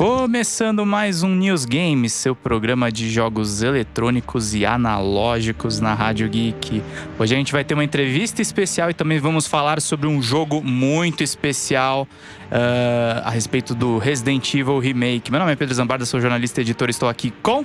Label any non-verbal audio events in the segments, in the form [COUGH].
Começando mais um News Games, seu programa de jogos eletrônicos e analógicos na Rádio Geek. Hoje a gente vai ter uma entrevista especial e também vamos falar sobre um jogo muito especial uh, a respeito do Resident Evil Remake. Meu nome é Pedro Zambarda, sou jornalista e editor, estou aqui com.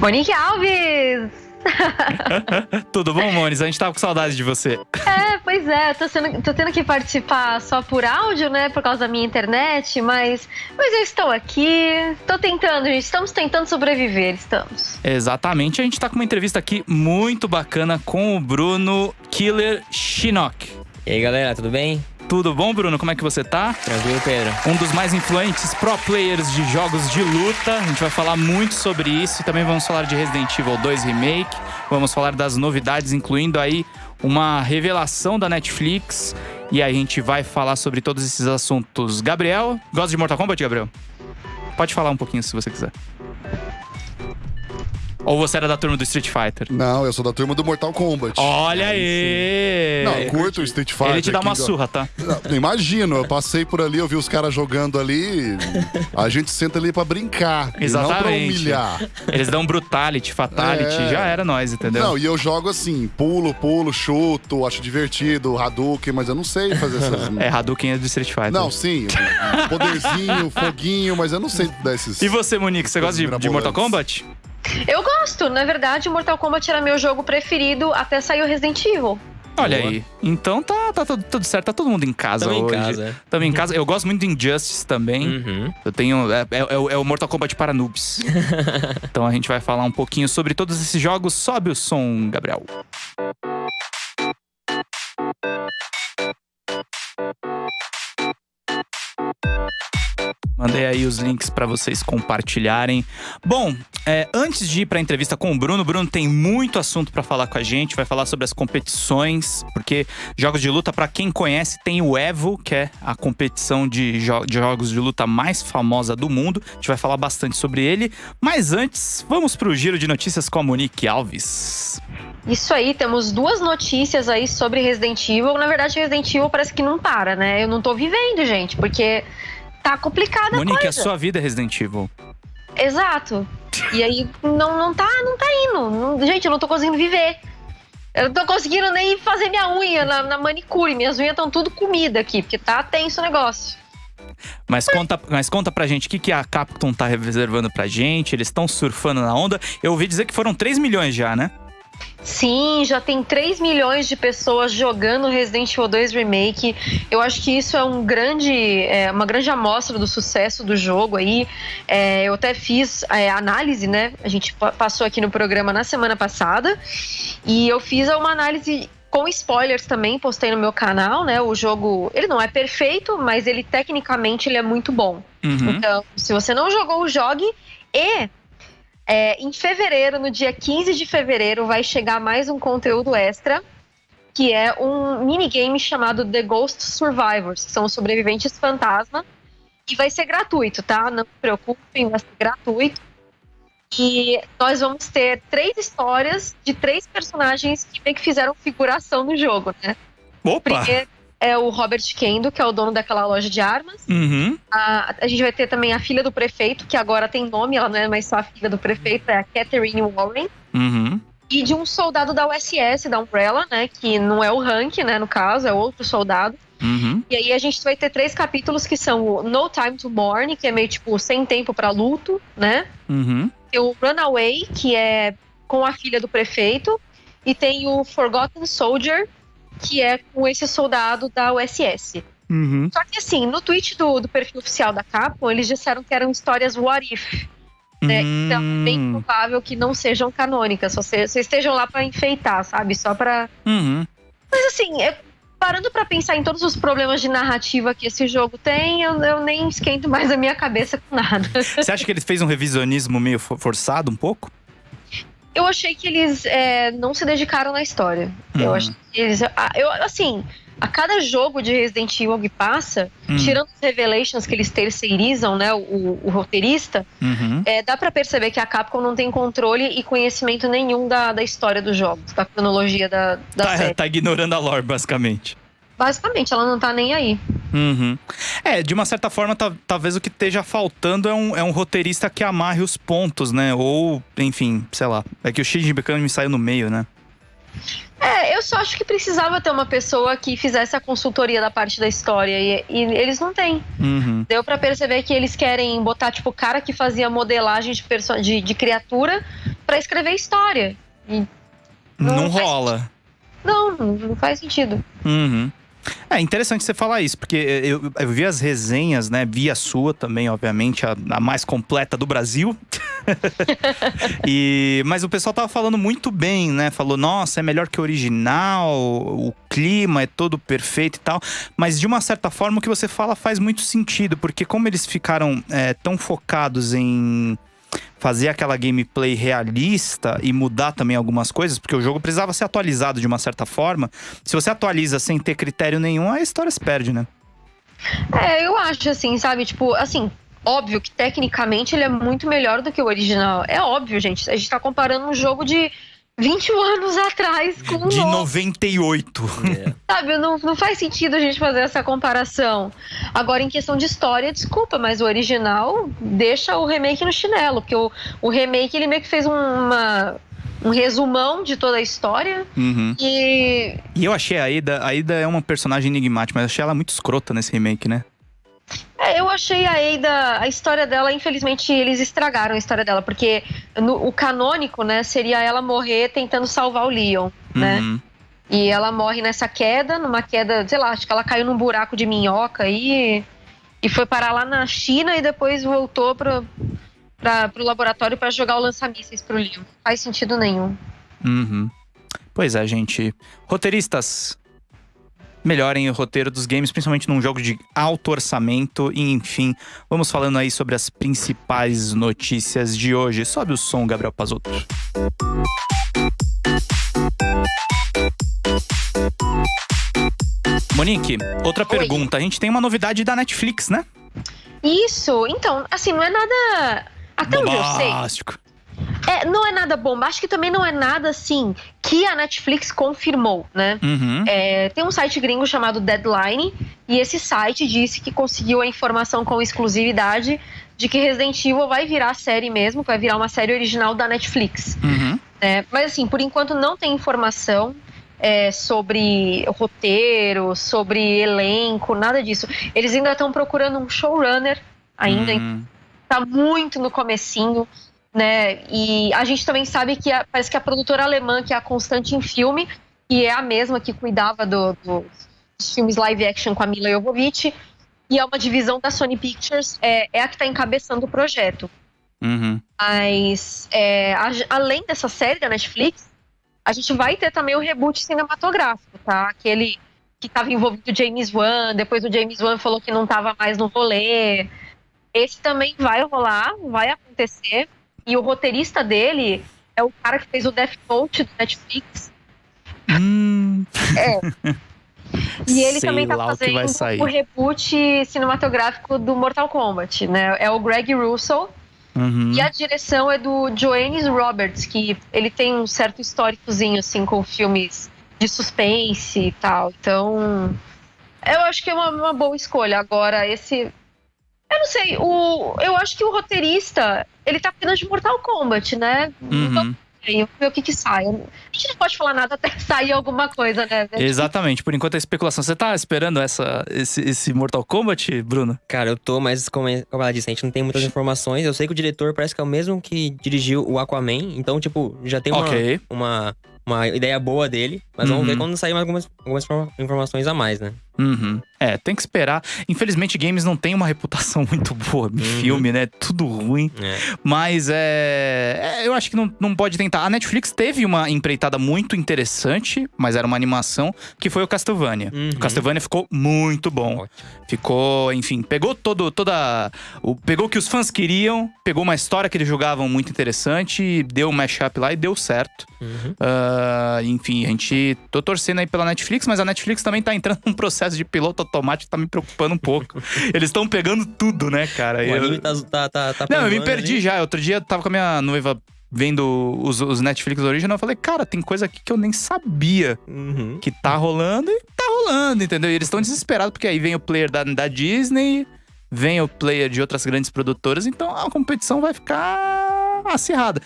Monique Alves! [LAUGHS] Tudo bom, Monis? A gente tava com saudade de você. É, pois é, tô, sendo, tô tendo que participar só por áudio, né? Por causa da minha internet, mas, mas eu estou aqui. Tô tentando, gente. Estamos tentando sobreviver, estamos. Exatamente. A gente tá com uma entrevista aqui muito bacana com o Bruno Killer Shinnok. E aí, galera, tudo bem? Tudo bom, Bruno? Como é que você tá? Tranquilo, Pedro. Um dos mais influentes pro players de jogos de luta. A gente vai falar muito sobre isso também vamos falar de Resident Evil 2 Remake. Vamos falar das novidades, incluindo aí uma revelação da Netflix. E aí a gente vai falar sobre todos esses assuntos. Gabriel, gosta de Mortal Kombat, Gabriel? Pode falar um pouquinho se você quiser. Ou você era da turma do Street Fighter? Não, eu sou da turma do Mortal Kombat. Olha aí! Não, eu curto o Street Fighter. Ele te dá uma surra, tá? Não, imagino, eu passei por ali, eu vi os caras jogando ali. A gente senta ali pra brincar. E não pra Exatamente. humilhar. Eles dão brutality, fatality, É. já era nós, entendeu? Não, e eu jogo assim, pulo, pulo, chuto, acho divertido, Hadouken, mas eu não sei fazer essas. [LAUGHS] É, Hadouken é do Street Fighter. Não, sim, poderzinho, foguinho, mas eu não sei dar esses. E você, Monique, você gosta de, de Mortal Kombat? Eu gosto, na verdade, Mortal Kombat era meu jogo preferido até sair o Resident Evil. Olha Boa. aí. Então tá, tá tudo, tudo certo, tá todo mundo em casa Tamo em hoje. casa. Tamo em casa. Eu gosto muito de Injustice também. Uhum. Eu tenho. É, é- é o- é o Mortal Kombat para noobs. [LAUGHS] então a gente vai falar um pouquinho sobre todos esses jogos. Sobe o som, Gabriel. Mandei aí os links para vocês compartilharem. Bom, é, antes de ir para a entrevista com o Bruno, Bruno tem muito assunto para falar com a gente. Vai falar sobre as competições, porque jogos de luta, para quem conhece, tem o Evo, que é a competição de, jo- de jogos de luta mais famosa do mundo. A gente vai falar bastante sobre ele. Mas antes, vamos para o giro de notícias com a Monique Alves. Isso aí, temos duas notícias aí sobre Resident Evil. Na verdade, Resident Evil parece que não para, né? Eu não tô vivendo, gente, porque tá complicada a Monique, a coisa. sua vida é Resident Evil. Exato. E aí não, não tá, não tá indo. Não- gente, eu não tô conseguindo viver. Eu não tô conseguindo nem fazer minha unha na, na manicure. Minhas unhas estão tudo comida aqui, porque tá tenso o negócio. Mas conta, mas conta pra gente o que, que a Capcom tá reservando pra gente. Eles estão surfando na onda. Eu ouvi dizer que foram 3 milhões já, né? Sim, já tem 3 milhões de pessoas jogando Resident Evil 2 Remake. Eu acho que isso é um grande, é, uma grande amostra do sucesso do jogo aí. É, eu até fiz é, análise, né? A gente pa- passou aqui no programa na semana passada. E eu fiz uma análise com spoilers também, postei no meu canal, né? O jogo, ele não é perfeito, mas ele tecnicamente ele é muito bom. Uhum. Então, se você não jogou, jogue. E é, em fevereiro, no dia 15 de fevereiro, vai chegar mais um conteúdo extra, que é um minigame chamado The Ghost Survivors, que são os sobreviventes fantasma. E vai ser gratuito, tá? Não se preocupem, vai ser gratuito. E nós vamos ter três histórias de três personagens que meio que fizeram figuração no jogo, né? Opa! Primeiro é o Robert Kendo, que é o dono daquela loja de armas. Uhum. A, a gente vai ter também a filha do prefeito, que agora tem nome, ela não é mais só a filha do prefeito, é a Catherine Warren. Uhum. E de um soldado da USS, da Umbrella, né? Que não é o Hank, né? No caso, é outro soldado. Uhum. E aí a gente vai ter três capítulos que são o No Time to Mourn, que é meio tipo sem tempo pra luto, né? Uhum. Tem o Runaway, que é com a filha do prefeito. E tem o Forgotten Soldier, que é com esse soldado da USS. Uhum. Só que assim, no tweet do, do perfil oficial da Capcom, eles disseram que eram histórias what if. Né? Então, é bem Hum. provável que não sejam canônicas, só se- vocês estejam lá pra enfeitar, sabe? Só pra. Uhum. Mas assim, eu- parando pra pensar em todos os problemas de narrativa que esse jogo tem, eu, eu nem esquento mais a minha cabeça com nada. Você acha que ele fez um revisionismo meio for- forçado um pouco? Eu achei que eles é, não se dedicaram na história. Eu Hum. acho que eles. Eu, assim, a cada jogo de Resident Evil que passa, Hum. tirando os Revelations que eles terceirizam, né? O, o roteirista, Uhum. É, dá pra perceber que a Capcom não tem controle e conhecimento nenhum da, da história dos jogos, da cronologia da, da Tá, série. tá ignorando a lore, basicamente. Basicamente, ela não tá nem aí. Uhum. É, de uma certa forma, tá- talvez o que esteja faltando é um, é um roteirista que amarre os pontos, né? Ou, enfim, sei lá. É que o Shinji Mikami saiu no meio, né? É, eu só acho que precisava ter uma pessoa que fizesse a consultoria da parte da história e, e eles não têm. Uhum. Deu pra perceber que eles querem botar, tipo, o cara que fazia modelagem de, de, de criatura pra escrever história. E Não, Não rola. não, não, não faz sentido. Uhum. É interessante você falar isso, porque eu, eu vi as resenhas, né? Vi a sua também, obviamente, a, a mais completa do Brasil. [LAUGHS] e, mas o pessoal tava falando muito bem, né? Falou, nossa, é melhor que o original, o clima é todo perfeito e tal. Mas de uma certa forma, o que você fala faz muito sentido, porque como eles ficaram é, tão focados em fazer aquela gameplay realista e mudar também algumas coisas, porque o jogo precisava ser atualizado de uma certa forma. Se você atualiza sem ter critério nenhum, a história se perde, né? É, eu acho assim, sabe? Tipo, assim, óbvio que tecnicamente ele é muito melhor do que o original. É óbvio, gente. A gente tá comparando um jogo de 21 anos atrás com um De novo. 98. É. Sabe, não, não faz sentido a gente fazer essa comparação. Agora, em questão de história, desculpa, mas o original deixa o remake no chinelo, porque o, o remake ele meio que fez um, uma, um resumão de toda a história Uhum. e. E eu achei a Ada, a Ada é uma personagem enigmática, mas achei ela muito escrota nesse remake, né? É, eu achei a Ada, a história dela, infelizmente, eles estragaram a história dela, porque no- o canônico, né, seria ela morrer tentando salvar o Leon, né? Uhum. E ela morre nessa queda, numa queda, sei lá, acho que ela caiu num buraco de minhoca e, e foi parar lá na China e depois voltou pro, pra, pro laboratório para jogar o lança-mísseis pro Leon. Não faz sentido nenhum. Uhum. Pois é, gente. Roteiristas, melhorem o roteiro dos games, principalmente num jogo de alto orçamento. E enfim, vamos falando aí sobre as principais notícias de hoje. Sobe o som, Gabriel Pazotto. Monique, outra Oi. pergunta. A gente tem uma novidade da Netflix, né? Isso, então, assim, não é nada. Até onde eu sei. É, não é nada bombástico e também não é nada assim que a Netflix confirmou, né? Uhum. É, tem um site gringo chamado Deadline e esse site disse que conseguiu a informação com exclusividade de que Resident Evil vai virar série mesmo, vai virar uma série original da Netflix. Uhum. né? Mas assim, por enquanto não tem informação é, sobre roteiro, sobre elenco, nada disso. Eles ainda estão procurando um showrunner ainda, Hum. tá muito no comecinho, né? E a gente também sabe que a- parece que a produtora alemã, que é a Constante em Filme, que é a mesma que cuidava do- do- dos filmes live action com a Mila Jovovich, e é uma divisão da Sony Pictures, é, é a que está encabeçando o projeto. Uhum. Mas é, a- além dessa série da Netflix, a gente vai ter também o reboot cinematográfico, tá? Aquele que estava envolvido o James Wan, depois o James Wan falou que não estava mais no rolê. Esse também vai rolar, vai acontecer. E o roteirista dele é o cara que fez o Death Note do Netflix. Hum. [LAUGHS] E ele Sei também tá o fazendo sair. o reboot cinematográfico do Mortal Kombat, né? É o Greg Russell. Uhum. E a direção é do Joannes Roberts, que ele tem um certo históricozinho, assim, com filmes de suspense e tal. Então, eu acho que é uma, uma boa escolha. Agora, esse. Eu não sei, o, eu acho que o roteirista, ele tá cuidando de Mortal Kombat, né? Então, Uhum. aí, ver o que que sai. A gente não pode falar nada até [LAUGHS] sair alguma coisa, né? Exatamente, por enquanto é especulação. Você tá esperando essa, esse, esse Mortal Kombat, Bruno? Cara, eu tô, mas como, como ela disse, a gente não tem muitas informações. Eu sei que o diretor parece que é o mesmo que dirigiu o Aquaman, então, tipo, já tem uma, Ok. uma, uma ideia boa dele. Mas vamos Uhum. ver quando sair mais algumas, algumas informa- informações a mais, né? Uhum. É, tem que esperar. Infelizmente, games não tem uma reputação [LAUGHS] muito boa de Uhum. filme, né? Tudo ruim. É. Mas é, é, Eu acho que não, não pode tentar. A Netflix teve uma empreitada muito interessante, mas era uma animação, que foi o Castlevania. Uhum. O Castlevania ficou muito bom. Ótimo. Ficou, enfim, pegou todo, toda. O, pegou o que os fãs queriam, pegou uma história que eles julgavam muito interessante, deu um mashup lá e deu certo. Uhum. Ah, enfim, a gente. tô torcendo aí pela Netflix, mas a Netflix também tá entrando num processo de piloto automático que tá me preocupando um pouco. [LAUGHS] Eles estão pegando tudo, né, cara? O Eu- anime tá, tá, tá, tá Não, eu me perdi ali. já. Outro dia eu tava com a minha noiva vendo os, os Netflix original. Eu falei, cara, tem coisa aqui que eu nem sabia Uhum. que tá rolando e tá rolando, entendeu? E eles estão desesperados, porque aí vem o player da, da Disney, vem o player de outras grandes produtoras, então a competição vai ficar acirrada.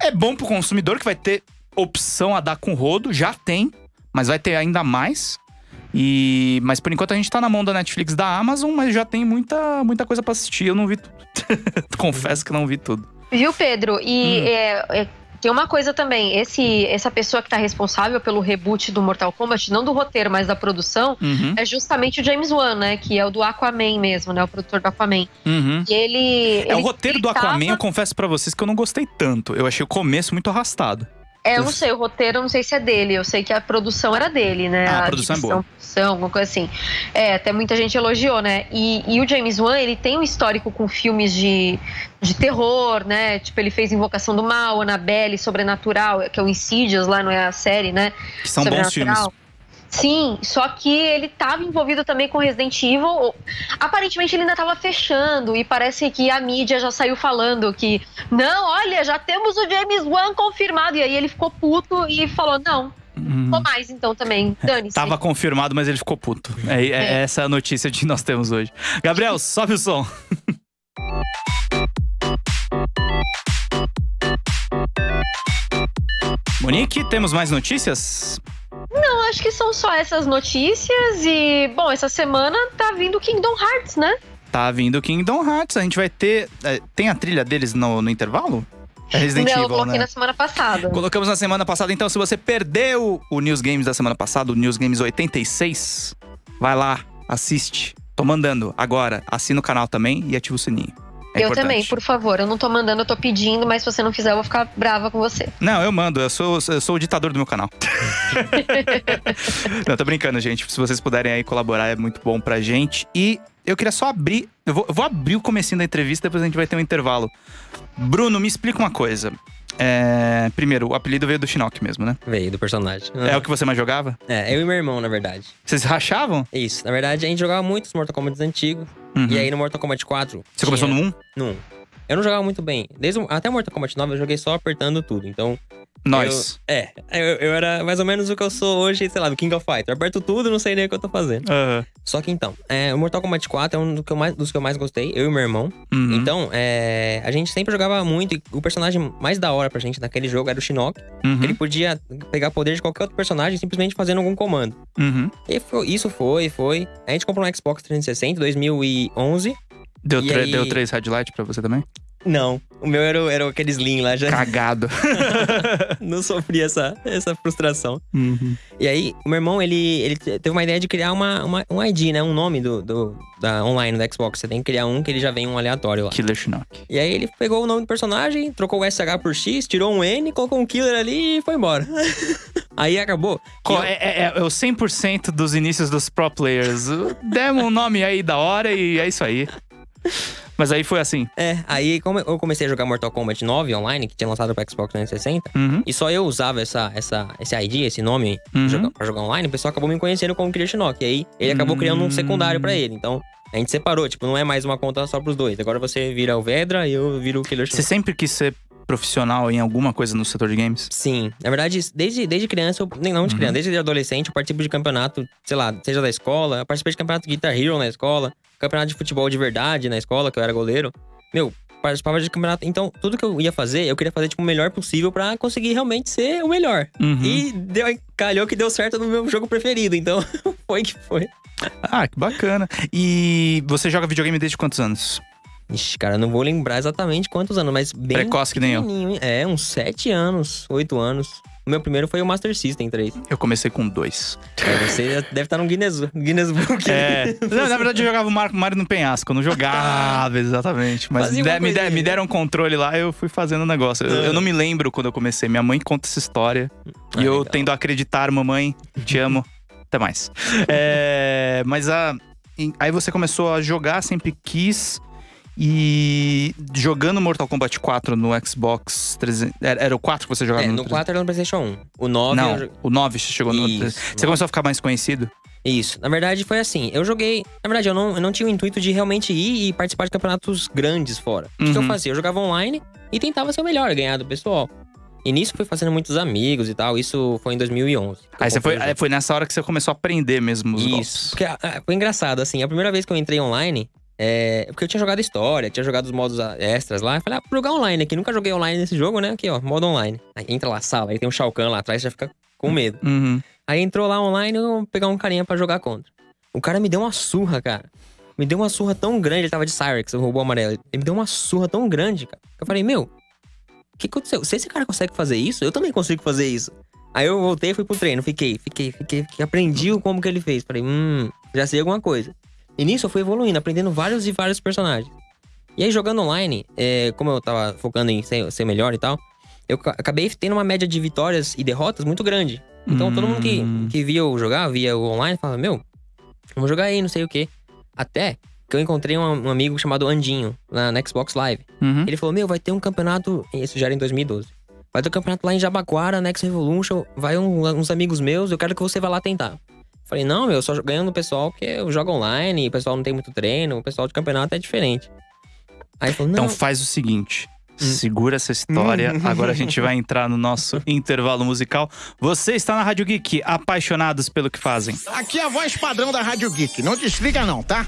É bom pro consumidor que vai ter opção a dar com rodo, já tem, mas vai ter ainda mais. E, mas por enquanto a gente tá na mão da Netflix da Amazon, mas já tem muita, muita coisa para assistir. Eu não vi tudo. [LAUGHS] Confesso que não vi tudo. Viu, Pedro? E hum. é, é, tem uma coisa também, esse, essa pessoa que tá responsável pelo reboot do Mortal Kombat, não do roteiro, mas da produção, uhum. é justamente o James Wan, né? Que é o do Aquaman mesmo, né? O produtor do Aquaman. Uhum. E ele. É ele, o roteiro do Aquaman, eu confesso para vocês que eu não gostei tanto. Eu achei o começo muito arrastado. É, eu não sei, o roteiro eu não sei se é dele. Eu sei que a produção era dele, né? Ah, a, a produção é boa. Produção, alguma coisa assim. É, até muita gente elogiou, né? E, e, o James Wan, ele tem um histórico com filmes de, de terror, né? Tipo, ele fez Invocação do Mal, Annabelle, Sobrenatural, que é o Insidious lá, não é a série, né? Que são bons filmes. Sim, só que ele estava envolvido também com Resident Evil. Aparentemente ele ainda estava fechando e parece que a mídia já saiu falando que não, olha, já temos o James Wan confirmado. E aí ele ficou puto e falou: não, Hum. Ou mais, então, também. Dane-se. Tava confirmado, mas ele ficou puto. É, é, é. essa a notícia que nós temos hoje. Gabriel, sobe o som. [LAUGHS] Monique, temos mais notícias? Não, acho que são só essas notícias e, bom, essa semana tá vindo Kingdom Hearts, né? Tá vindo Kingdom Hearts, a gente vai ter. É, tem a trilha deles no, no intervalo? É Resident Não, Evil, eu coloquei né? na semana passada. Colocamos na semana passada, então se você perdeu o News Games da semana passada, o News Games 86, vai lá, assiste. Tô mandando agora, assina o canal também e ativa o sininho. É eu importante. também, por favor. Eu não tô mandando, eu tô pedindo, mas se você não fizer, eu vou ficar brava com você. Não, eu mando. Eu sou, eu sou o ditador do meu canal. [LAUGHS] não, tô brincando, gente. Se vocês puderem aí colaborar, é muito bom pra gente. E eu queria só abrir. Eu vou, eu vou abrir o comecinho da entrevista, depois a gente vai ter um intervalo. Bruno, me explica uma coisa. É, primeiro, o apelido veio do Shinnok mesmo, né? Veio do personagem. É o que você mais jogava? É, eu e meu irmão, na verdade. Vocês rachavam? Isso. Na verdade, a gente jogava muitos Mortal Kombat antigos. Uhum. E aí no Mortal Kombat 4. Você tinha... começou no 1? No 1. Eu não jogava muito bem. Desde, até Mortal Kombat 9 eu joguei só apertando tudo. Então, nós. Eu, é, eu, eu, era mais ou menos o que eu sou hoje, sei lá, do King of Fighters. Eu aperto tudo, não sei nem o que eu tô fazendo. Uhum. Só que então, é, o Mortal Kombat 4 é um do que mais, dos que eu mais gostei, eu e meu irmão. Uhum. Então, é, a gente sempre jogava muito, e o personagem mais da hora pra gente naquele jogo era o Shinnok. Uhum. Ele podia pegar poder de qualquer outro personagem simplesmente fazendo algum comando. Uhum. E foi, isso foi, foi. A gente comprou um Xbox 360 em 2011. Deu, aí... deu três headlights pra você também? Não. O meu era, era aquele Slim lá já. Cagado. [LAUGHS] não sofri essa, essa frustração. Uhum. E aí, o meu irmão, ele, ele teve uma ideia de criar uma, uma, um ID, né? Um nome do, do, da online do Xbox. Você tem que criar um que ele já vem um aleatório lá. Killer Shinnok. E aí ele pegou o nome do personagem, trocou o SH por X, tirou um N, colocou um killer ali e foi embora. [LAUGHS] aí acabou. Co é, é, é, o 100% dos inícios dos pro players. Demos um nome aí da hora e é isso aí. Mas aí foi assim. É, aí como eu comecei a jogar Mortal Kombat 9 online, que tinha lançado pro Xbox 360, uhum. e só eu usava essa, essa, esse ID, esse nome uhum. pra, jogar, pra, jogar, online, o pessoal acabou me conhecendo como Killer Shinnok. E aí ele acabou uhum. criando um secundário para ele. Então, a gente separou, tipo, não é mais uma conta só pros dois. Agora você vira o Vedra e eu viro o Killer Shinnok. Você sempre quis ser profissional em alguma coisa no setor de games? Sim. Na verdade, desde, desde criança, eu, nem não de uhum. criança, desde adolescente, eu participo de campeonato, sei lá, seja da escola, eu participei de campeonato de Guitar Hero na escola, campeonato de futebol de verdade na escola, que eu era goleiro. Meu, participava de campeonato. Então, tudo que eu ia fazer, eu queria fazer tipo, o melhor possível para conseguir realmente ser o melhor. Uhum. E deu, calhou que deu certo no meu jogo preferido. Então, [LAUGHS] foi que foi. Ah, que bacana. E você joga videogame desde quantos anos? Ixi, cara, não vou lembrar exatamente quantos anos, mas bem. Precoce que nem eu. É, uns sete anos, oito anos. O meu primeiro foi o Master System 3. Eu comecei com dois. É, você deve estar no Guinness, Guinness Book. É. Não, na verdade, eu jogava o Mario no penhasco. Eu não jogava [LAUGHS] exatamente. Mas de, me, de, me, deram um controle lá eu fui fazendo o negócio. Eu, eu, não me lembro quando eu comecei. Minha mãe conta essa história. Ah, e eu legal. tendo a acreditar, mamãe, te [LAUGHS] amo. Até mais. É, mas a, aí você começou a jogar, sempre quis. E jogando Mortal Kombat 4 no Xbox 300. Era, era o 4 que você jogava é, no No 4 era no PlayStation 1. O 9. Não, eu... o 9 você chegou Isso, no. Você começou a ficar mais conhecido? Isso. Na verdade, foi assim. Eu joguei. Na verdade, eu não, eu não tinha o intuito de realmente ir e participar de campeonatos grandes fora. O uhum. que eu uhum. fazia? Eu jogava online e tentava ser o melhor, ganhar do pessoal. E nisso fui fazendo muitos amigos e tal. Isso foi em 2011. Aí você foi, foi nessa hora que você começou a aprender mesmo os Isso. golpes. Porque, ah, foi engraçado, assim. A primeira vez que eu entrei online, é, porque eu tinha jogado história, tinha jogado os modos extras lá. Eu falei, ah, vou jogar online aqui. Nunca joguei online nesse jogo, né? Aqui, ó, modo online. Aí entra lá, sala, aí tem um Shao Kahn lá atrás, já fica com medo. Uhum. Aí entrou lá online, eu vou pegar um carinha pra jogar contra. O cara me deu uma surra, cara. Me deu uma surra tão grande, ele tava de Cyrex, o robô amarelo. Ele me deu uma surra tão grande, cara. que Eu falei, meu, o que aconteceu? Se esse cara consegue fazer isso, eu também consigo fazer isso. Aí eu voltei e fui pro treino. Fiquei, fiquei, fiquei, fiquei. Aprendi o como que ele fez. Falei, hum, já sei alguma coisa. E nisso eu fui evoluindo, aprendendo vários e vários personagens. E aí, jogando online, é, como eu tava focando em ser, ser melhor e tal, eu ca- acabei tendo uma média de vitórias e derrotas muito grande. Então todo mundo que, Hum. que via eu jogar, via o online, falava, meu, vamos jogar aí, não sei o quê. Até que eu encontrei um, um amigo chamado Andinho, na, na Xbox Live. Uhum. Ele falou, meu, vai ter um campeonato, isso já era em 2012. Vai ter um campeonato lá em Jabaquara, Next Revolution, vai um- uns amigos meus, eu quero que você vá lá tentar. Falei, não, meu, eu só ganhando o pessoal porque eu jogo online, o pessoal não tem muito treino, o pessoal de campeonato é diferente. Aí ele falou, não, Então faz o seguinte. Hum. Segura essa história. [LAUGHS] Agora a gente vai entrar no nosso [LAUGHS] intervalo musical. Você está na Rádio Geek, apaixonados pelo que fazem. Aqui é a voz padrão da Rádio Geek. Não desliga não, tá?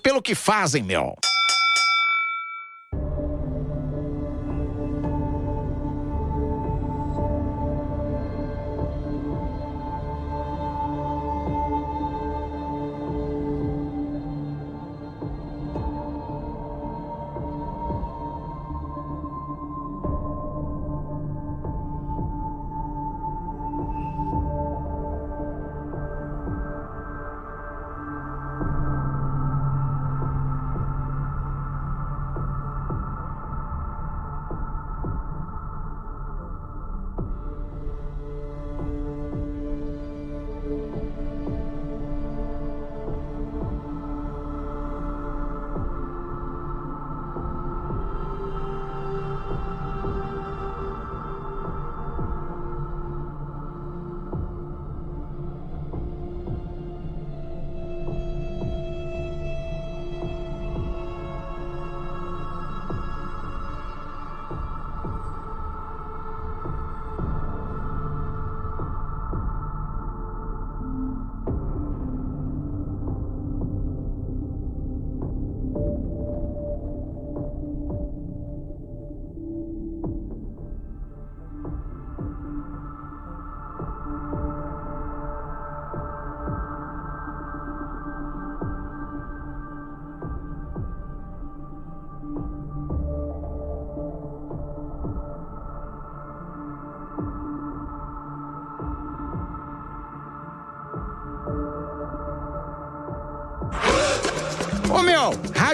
Pelo que fazem, meu.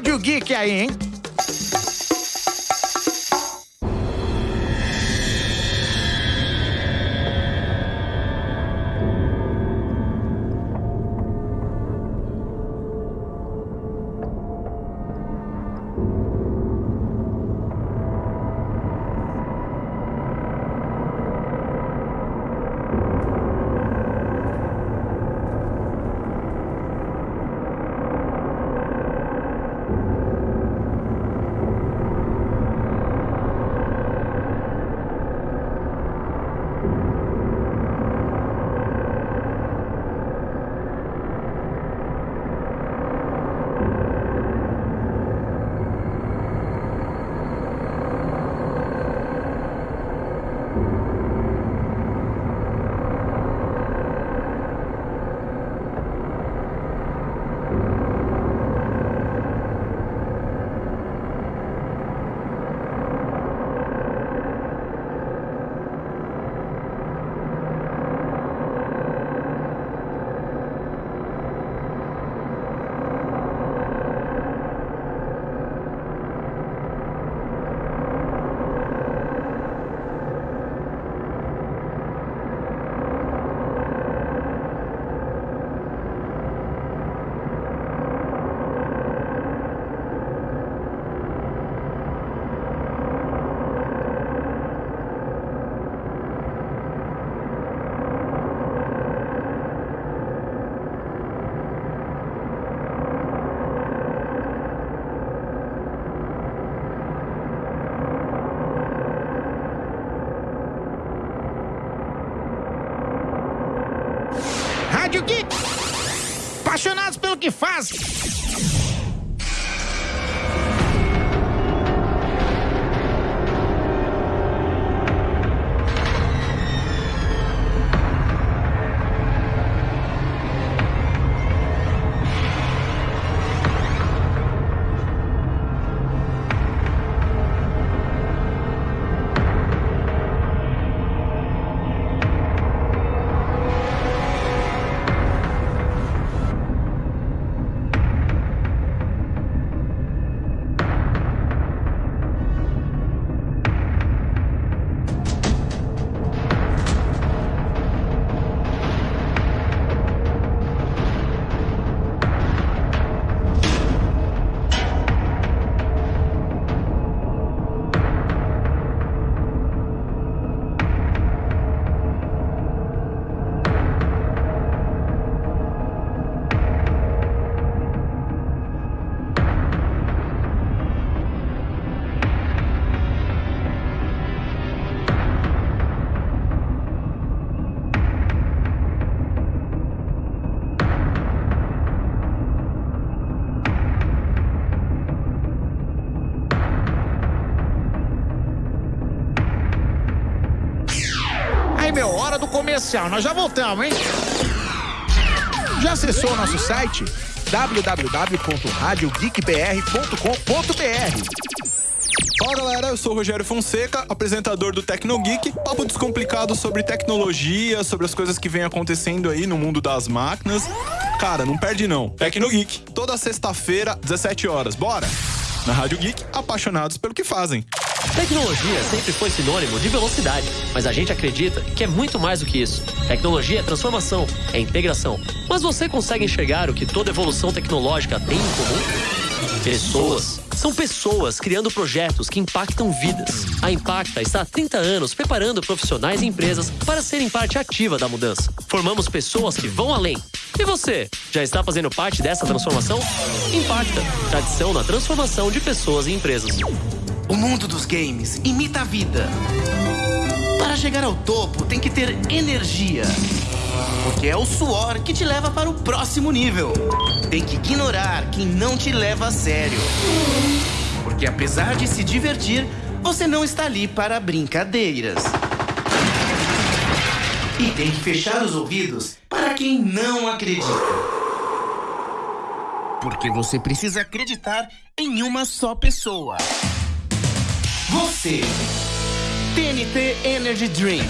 Rádio Geek aí, hein? Pelo comercial. Nós já voltamos, hein? Já acessou o nosso site? www.radiogeekbr.com.br Fala galera, eu sou o Rogério Fonseca, apresentador do Tecnogeek, papo descomplicado sobre tecnologia, sobre as coisas que vem acontecendo aí no mundo das máquinas. Cara, não perde não. Tecnogeek, toda sexta-feira, 17 horas. Bora! Na Rádio Geek, apaixonados pelo que fazem. Tecnologia sempre foi sinônimo de velocidade, mas a gente acredita que é muito mais do que isso. Tecnologia é transformação, é integração. Mas você consegue enxergar o que toda evolução tecnológica tem em comum? Pessoas. São pessoas criando projetos que impactam vidas. A Impacta está há 30 anos preparando profissionais e empresas para serem parte ativa da mudança. Formamos pessoas que vão além. E você, já está fazendo parte dessa transformação? Impacta, tradição na transformação de pessoas e empresas. O mundo dos games imita a vida. Para chegar ao topo, tem que ter energia. Porque é o suor que te leva para o próximo nível. Tem que ignorar quem não te leva a sério. Porque apesar de se divertir, você não está ali para brincadeiras. E tem que fechar os ouvidos para quem não acredita. Porque você precisa acreditar em uma só pessoa. Você. TNT Energy Drink.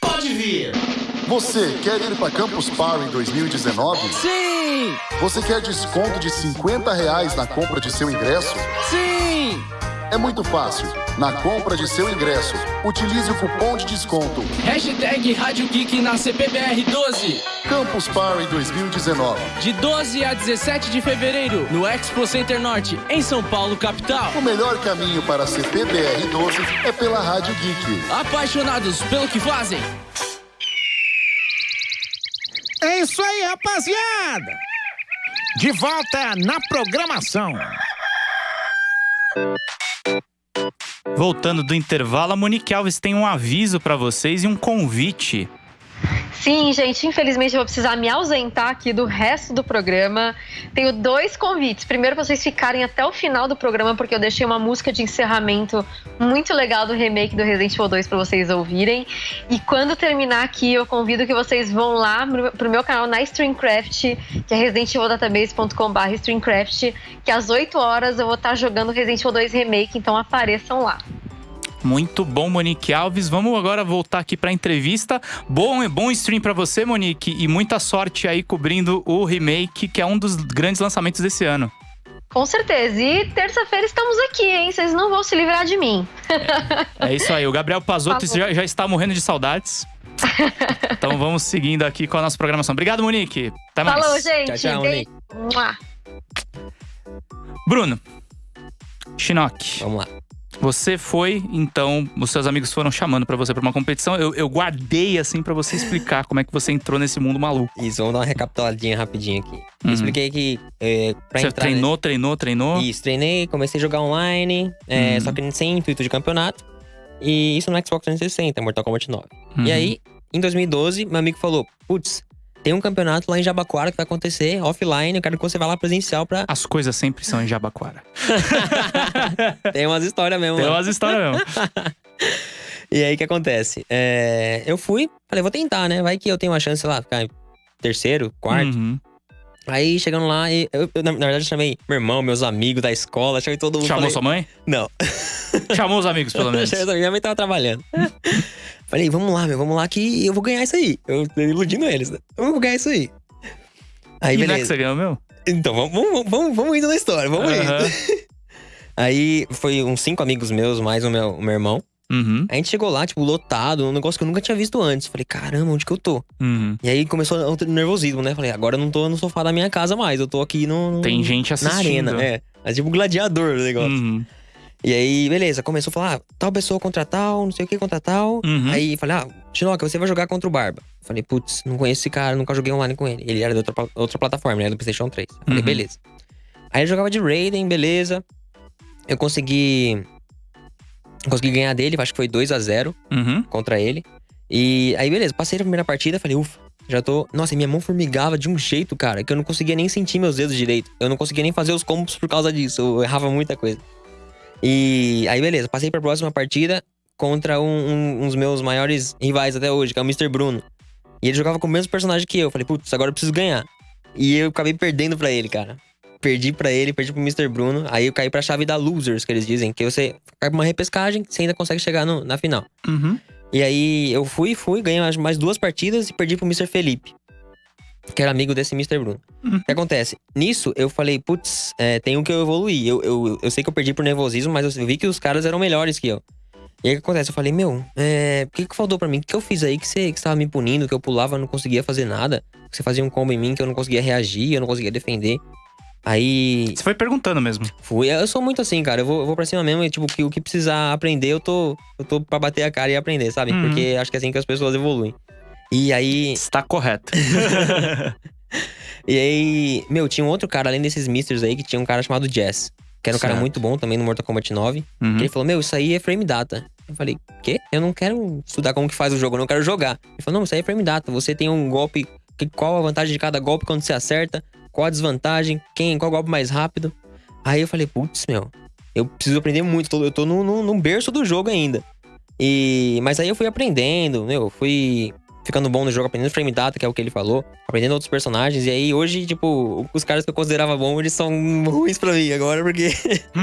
Pode vir. Você quer ir para Campus Party 2019? Sim! Você quer desconto de 50 reais na compra de seu ingresso? Sim! É muito fácil. Na compra de seu ingresso, utilize o cupom de desconto Hashtag Rádio Geek na CPBR 12. Campus Party 2019. De 12 a 17 de fevereiro, no Expo Center Norte, em São Paulo, capital. O melhor caminho para a CPBR 12 é pela Rádio Geek. Apaixonados pelo que fazem. É isso aí, rapaziada! De volta na programação. Voltando do intervalo, a Monique Alves tem um aviso pra vocês e um convite. Sim, gente, infelizmente eu vou precisar me ausentar aqui do resto do programa. Tenho dois convites. Primeiro, vocês ficarem até o final do programa, porque eu deixei uma música de encerramento muito legal do remake do Resident Evil 2 para vocês ouvirem. E quando terminar aqui, eu convido que vocês vão lá pro meu canal na Streamcraft, que é residentevildatabase.com.br Streamcraft, que às 8 horas eu vou estar jogando Resident Evil 2 Remake, então apareçam lá. Muito bom, Monique Alves. Vamos agora voltar aqui para a entrevista. Bom, bom stream para você, Monique, e muita sorte aí cobrindo o remake, que é um dos grandes lançamentos desse ano. Com certeza. E terça-feira estamos aqui, hein? Vocês não vão se livrar de mim. É isso aí. O Gabriel Pazotto já, já está morrendo de saudades. Então vamos seguindo aqui com a nossa programação. Obrigado, Monique. Até mais. Falou, gente. Tchau, tchau. Mua. Bruno. Shinnok. Vamos lá. Você foi, então, os seus amigos foram chamando pra você pra uma competição. Eu, eu guardei, assim, pra você explicar como é que você entrou nesse mundo maluco. Isso, vamos dar uma recapituladinha rapidinho aqui. Uhum. Eu expliquei que é, você treinou, treinou, treinou. Isso, treinei, comecei a jogar online, é, Uhum. só que sem intuito de campeonato. E isso no Xbox 360, Mortal Kombat 9. Uhum. E aí, em 2012, meu amigo falou: Putz, tem um campeonato lá em Jabaquara que vai acontecer offline, eu quero que você vá lá presencial pra. As coisas sempre são em Jabaquara. [LAUGHS] tem umas histórias mesmo. Tem umas histórias mesmo. [LAUGHS] E aí, o que acontece? É, eu fui, falei, vou tentar, né? Vai que eu tenho uma chance, sei lá, ficar em terceiro, quarto. Uhum. Aí, chegando lá, e eu, eu, na, na verdade, chamei meu irmão, meus amigos da escola, chamei todo mundo. Chamou falei, sua mãe? Não. Chamou os amigos, pelo [LAUGHS] menos. Minha mãe tava trabalhando. Falei, vamos lá, meu, vamos lá que eu vou ganhar isso aí. Eu tô iludindo eles, né? Eu vou ganhar isso aí. Aí, e é que beleza. você ganhou, meu? Então, vamos, vamos, vamos, vamos indo na história, vamos Aham. indo. [LAUGHS] Aí, foi uns cinco amigos meus, mais o meu, o meu irmão. Uhum. A gente chegou lá, tipo, lotado, um negócio que eu nunca tinha visto antes. Falei, caramba, onde que eu tô? Uhum. E aí começou o nervosismo, né? Falei, agora eu não tô no sofá da minha casa mais, eu tô aqui no. no- Tem gente Na assistindo. arena, é. É tipo um gladiador o negócio. Uhum. E aí, beleza, começou a falar, ah, tal pessoa contra tal, não sei o que contra tal. Uhum. Aí falei, ah, Chinoca, você vai jogar contra o Barba. Falei, putz, não conheço esse cara, nunca joguei online com ele. Ele era de outra, outra plataforma, ele era do PlayStation 3. Falei, Uhum. beleza. Aí eu jogava de Raiden, beleza. Eu consegui. Consegui ganhar dele, acho que foi 2 a 0 Uhum. contra ele. E aí, beleza, passei a primeira partida, falei, ufa, já tô. Nossa, minha mão formigava de um jeito, cara, que eu não conseguia nem sentir meus dedos direito. Eu não conseguia nem fazer os combos por causa disso. Eu errava muita coisa. E aí, beleza, passei pra próxima partida contra um, um, um dos meus maiores rivais até hoje, que é o Mr. Bruno. E ele jogava com o mesmo personagem que eu. Falei, putz, agora eu preciso ganhar. E eu acabei perdendo pra ele, cara. Perdi pra ele, perdi pro Mr. Bruno. Aí eu caí pra chave da Losers, que eles dizem. Que você cai pra uma repescagem, você ainda consegue chegar no- na final. Uhum. E aí eu fui, fui, ganhei mais- mais duas partidas e perdi pro Mr. Felipe. Que era amigo desse Mr. Bruno. Uhum. O que acontece? Nisso, eu falei, putz, é, tem um que eu evoluí. Eu, eu, eu sei que eu perdi por nervosismo, mas eu vi que os caras eram melhores que eu. E aí o que acontece? Eu falei, meu, é, o que, que faltou pra mim? O que, que eu fiz aí que você, que você tava me punindo, que eu pulava, não conseguia fazer nada? Que você fazia um combo em mim que eu não conseguia reagir, eu não conseguia defender. Aí Você foi perguntando mesmo. fui. Eu sou muito assim, cara. Eu vou, eu vou pra cima mesmo e, tipo, que, o que precisar aprender, eu tô, eu tô pra bater a cara e aprender, sabe? Uhum. Porque acho que é assim que as pessoas evoluem. E aí. Está correto. [LAUGHS] E aí, meu, tinha um outro cara, além desses misters aí, que tinha um cara chamado Jess. Que era um cara Certo. muito bom também no Mortal Kombat 9. Uhum. Ele falou, meu, isso aí é frame data. Eu falei, quê? Eu não quero estudar como que faz o jogo, eu não quero jogar. Ele falou, não, isso aí é frame data. Você tem um golpe. que- qual a vantagem de cada golpe quando você acerta? Qual a desvantagem? Quem? Qual golpe mais rápido? Aí eu falei, putz, meu, eu preciso aprender muito. Eu tô no, no, no berço do jogo ainda. E, mas aí eu fui aprendendo, meu, fui ficando bom no jogo, aprendendo frame data, que é o que ele falou, aprendendo outros personagens. E aí hoje, tipo, os caras que eu considerava bom, eles são [LAUGHS] ruins pra mim agora, porque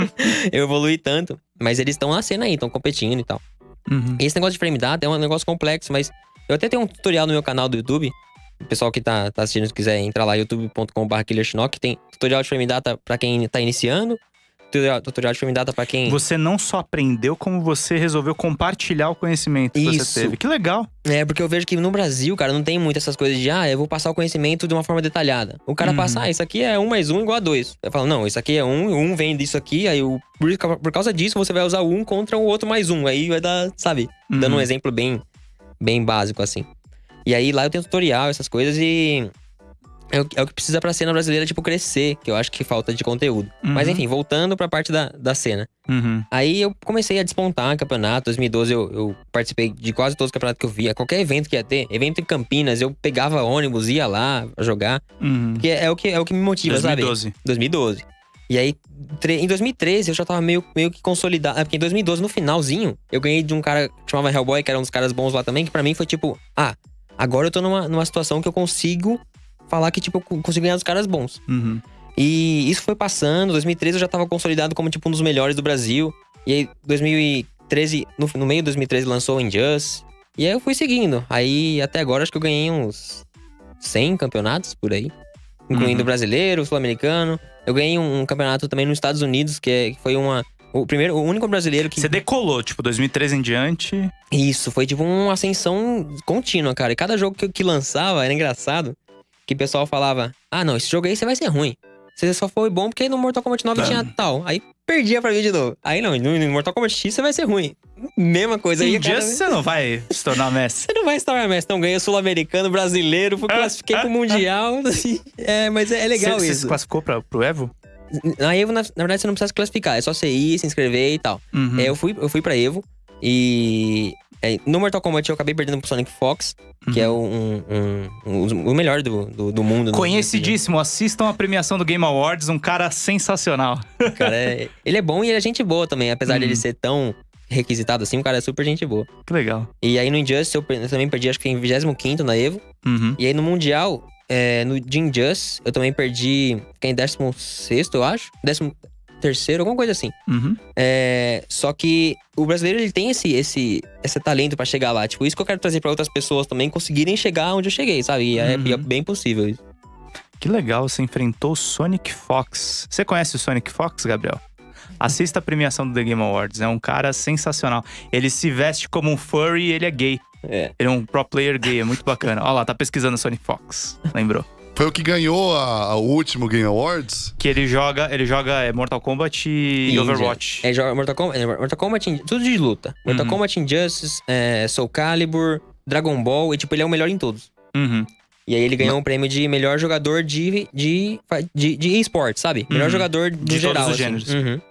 [LAUGHS] eu evolui tanto. Mas eles estão na cena aí, estão competindo e tal. Uhum. Esse negócio de frame data é um negócio complexo, mas Eu até tenho um tutorial no meu canal do YouTube. O pessoal que tá, tá assistindo, se quiser entrar lá, youtube.com.br KillerShinnok. Tem tutorial de frame data pra quem tá iniciando. Tutorial, de frame data pra quem... Você não só aprendeu, como você resolveu compartilhar o conhecimento que Isso. você teve. Que legal. É, porque eu vejo que no Brasil, cara, não tem muito essas coisas de, ah, eu vou passar o conhecimento de uma forma detalhada. O cara Uhum. passa, ah, isso aqui é um mais um igual a dois. Eu falo, não, isso aqui é um, um vem disso aqui, aí o, por, ca- por causa disso você vai usar um contra o outro mais um. Aí vai dar, sabe? Dando Uhum. um exemplo bem, bem básico, assim. E aí lá eu tenho tutorial, essas coisas, e. É o, é o que precisa pra cena brasileira, tipo, crescer, que eu acho que falta de conteúdo. Mas Uhum. enfim, voltando pra parte da, da cena. Uhum. Aí eu comecei a despontar campeonato. 2012 eu, eu participei de quase todos os campeonatos que eu via. Qualquer evento que ia ter, evento em Campinas, eu pegava ônibus, ia lá jogar. Uhum. Que é, é o que, é o que me motiva, 2012. sabe? 2012. E aí, em 2013, eu já tava meio, meio que consolidado. É porque em 2012, no finalzinho, eu ganhei de um cara que chamava Hellboy, que era um dos caras bons lá também, que pra mim foi tipo, ah, agora eu tô numa, numa situação que eu consigo falar que, tipo, eu consigo ganhar dos caras bons. Uhum. E isso foi passando. 2013 eu já tava consolidado como tipo um dos melhores do Brasil. E aí, 2013, no, no meio de 2013, lançou o Injustice. E aí eu fui seguindo. Aí até agora acho que eu ganhei uns 100 campeonatos por aí. Incluindo Uhum. brasileiro, sul-americano. Eu ganhei um, um campeonato também nos Estados Unidos, que, é, que foi uma. O primeiro, o único brasileiro que. Você decolou, tipo, 2013 em diante. Isso, foi tipo uma ascensão contínua, cara. E cada jogo que, que lançava era engraçado. Que o pessoal falava: Ah, não, esse jogo aí você vai ser ruim. Você só foi bom porque no Mortal Kombat 9 Tá. tinha tal. Aí perdia pra mim de novo. Aí não, no, Mortal Kombat X você vai ser ruim. Mesma coisa. Just vez- você não vai se tornar mestre. [LAUGHS] Você não vai estar mestre, não ganha sul-americano, brasileiro, fui classifiquei pro Mundial. [LAUGHS] é, mas é, é legal você, Você isso. se classificou pra, pro Evo? Na Evo, na, na verdade, você não precisa se classificar. É só você ir, se inscrever e tal. Uhum. É, eu, fui, eu fui pra Evo e. é, no Mortal Kombat eu acabei perdendo pro Sonic Fox, que é um, um- um- o melhor do, do, do mundo. no- Conhecidíssimo, assistam a premiação do Game Awards, um cara sensacional. Cara, é- [LAUGHS] ele é bom e ele é gente boa também. Apesar Uhum. dele ser tão requisitado assim, o cara é super gente boa. Que legal. E aí no Injustice eu, eu também perdi, acho que em 25 na Evo. Uhum. E aí no Mundial, é, no de Injustice, eu também perdi. Fiquei em 16, eu acho. 13, alguma coisa assim. Uhum. É, só que o brasileiro ele tem esse, esse, esse talento pra chegar lá. Tipo, isso que eu quero trazer pra outras pessoas também conseguirem chegar onde eu cheguei, sabe? E é, Uhum. é bem possível isso. Que legal, você enfrentou o Sonic Fox. Você conhece o Sonic Fox, Gabriel? Assista a premiação do The Game Awards, é um cara sensacional. Ele se veste como um furry e ele é gay. É. Ele é um pro player gay, é muito bacana. Olha lá, tá pesquisando o Sonic Fox, lembrou? Foi o que ganhou a, a- o último Game Awards? Que ele joga, ele joga é, Mortal Kombat e, Ninja. Overwatch. É, joga Mortal Kombat, é, Mortal Kombat, tudo de luta. Mortal Uhum. Kombat Injustice, é, Soul Calibur, Dragon Ball, e tipo, ele é o melhor em todos. Uhum. E aí ele ganhou um prêmio de melhor jogador de, de, de, de esporte, sabe? Melhor Uhum. jogador do De todos geral. os assim. gêneros. Uhum.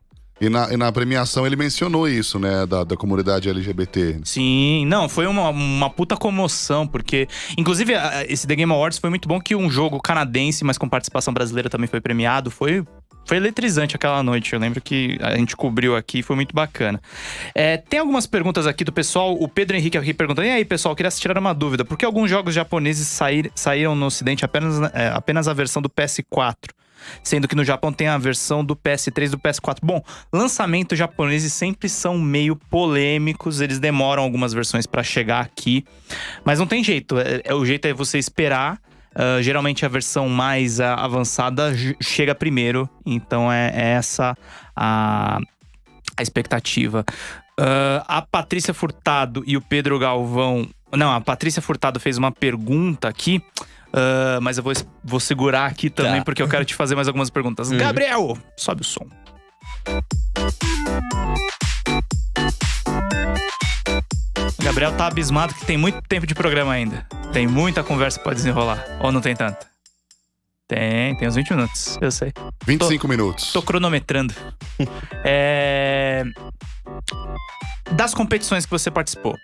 E na, e na premiação ele mencionou isso, né? Da, da comunidade LGBT. Sim, não, foi uma, uma puta comoção, porque. Inclusive, esse The Game Awards foi muito bom que um jogo canadense, mas com participação brasileira também foi premiado. Foi. Foi eletrizante aquela noite. Eu lembro que a gente cobriu aqui, foi muito bacana. É, tem algumas perguntas aqui do pessoal. O Pedro Henrique aqui perguntando: e aí, pessoal, queria tirar uma dúvida. Por que alguns jogos japoneses sair- saíram no Ocidente apenas, é, apenas a versão do PS4? Sendo que no Japão tem a versão do PS3 e do PS4. Bom, lançamentos japoneses sempre são meio polêmicos, eles demoram algumas versões pra chegar aqui. Mas não tem jeito, é, é- o jeito é você esperar. Ah, geralmente a versão mais ah, avançada chega primeiro, então é, é essa a, a expectativa. Ah, a Patrícia Furtado e o Pedro Galvão. Não, a Patrícia Furtado fez uma pergunta aqui. Ah, mas eu vou, vou segurar aqui também, Tá. porque eu quero te fazer mais algumas perguntas. Uhum. Gabriel, sobe o som. O Gabriel tá abismado que tem muito tempo de programa ainda. Tem muita conversa pra desenrolar. Ou não tem tanta? Tem, tem uns 20 minutos, eu sei. 25 minutos. Tô cronometrando. [LAUGHS] é... Das competições que você participou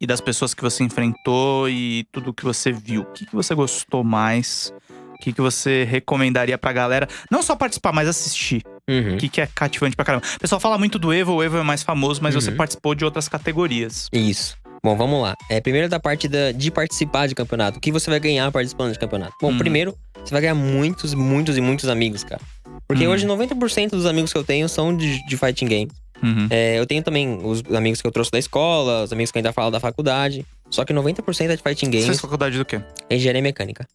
e das pessoas que você enfrentou e tudo que você viu, o que, que você gostou mais? O que, que você recomendaria pra galera? Não só participar, mas assistir. Uhum. O que, que é cativante pra caramba. O pessoal fala muito do Evo, o Evo é mais famoso, mas você Uhum. participou de outras categorias. Isso. Bom, vamos lá. É, primeiro da parte da- de participar de campeonato. O que você vai ganhar participando de campeonato? Bom, Uhum. primeiro, você vai ganhar muitos, muitos e muitos amigos, cara. Porque Uhum. hoje 90% dos amigos que eu tenho são de, de fighting game. Uhum. É, eu tenho também os amigos que eu trouxe da escola, os amigos que ainda falam da faculdade. Só que 90% é de fighting Você games, fez faculdade do quê? engenharia mecânica.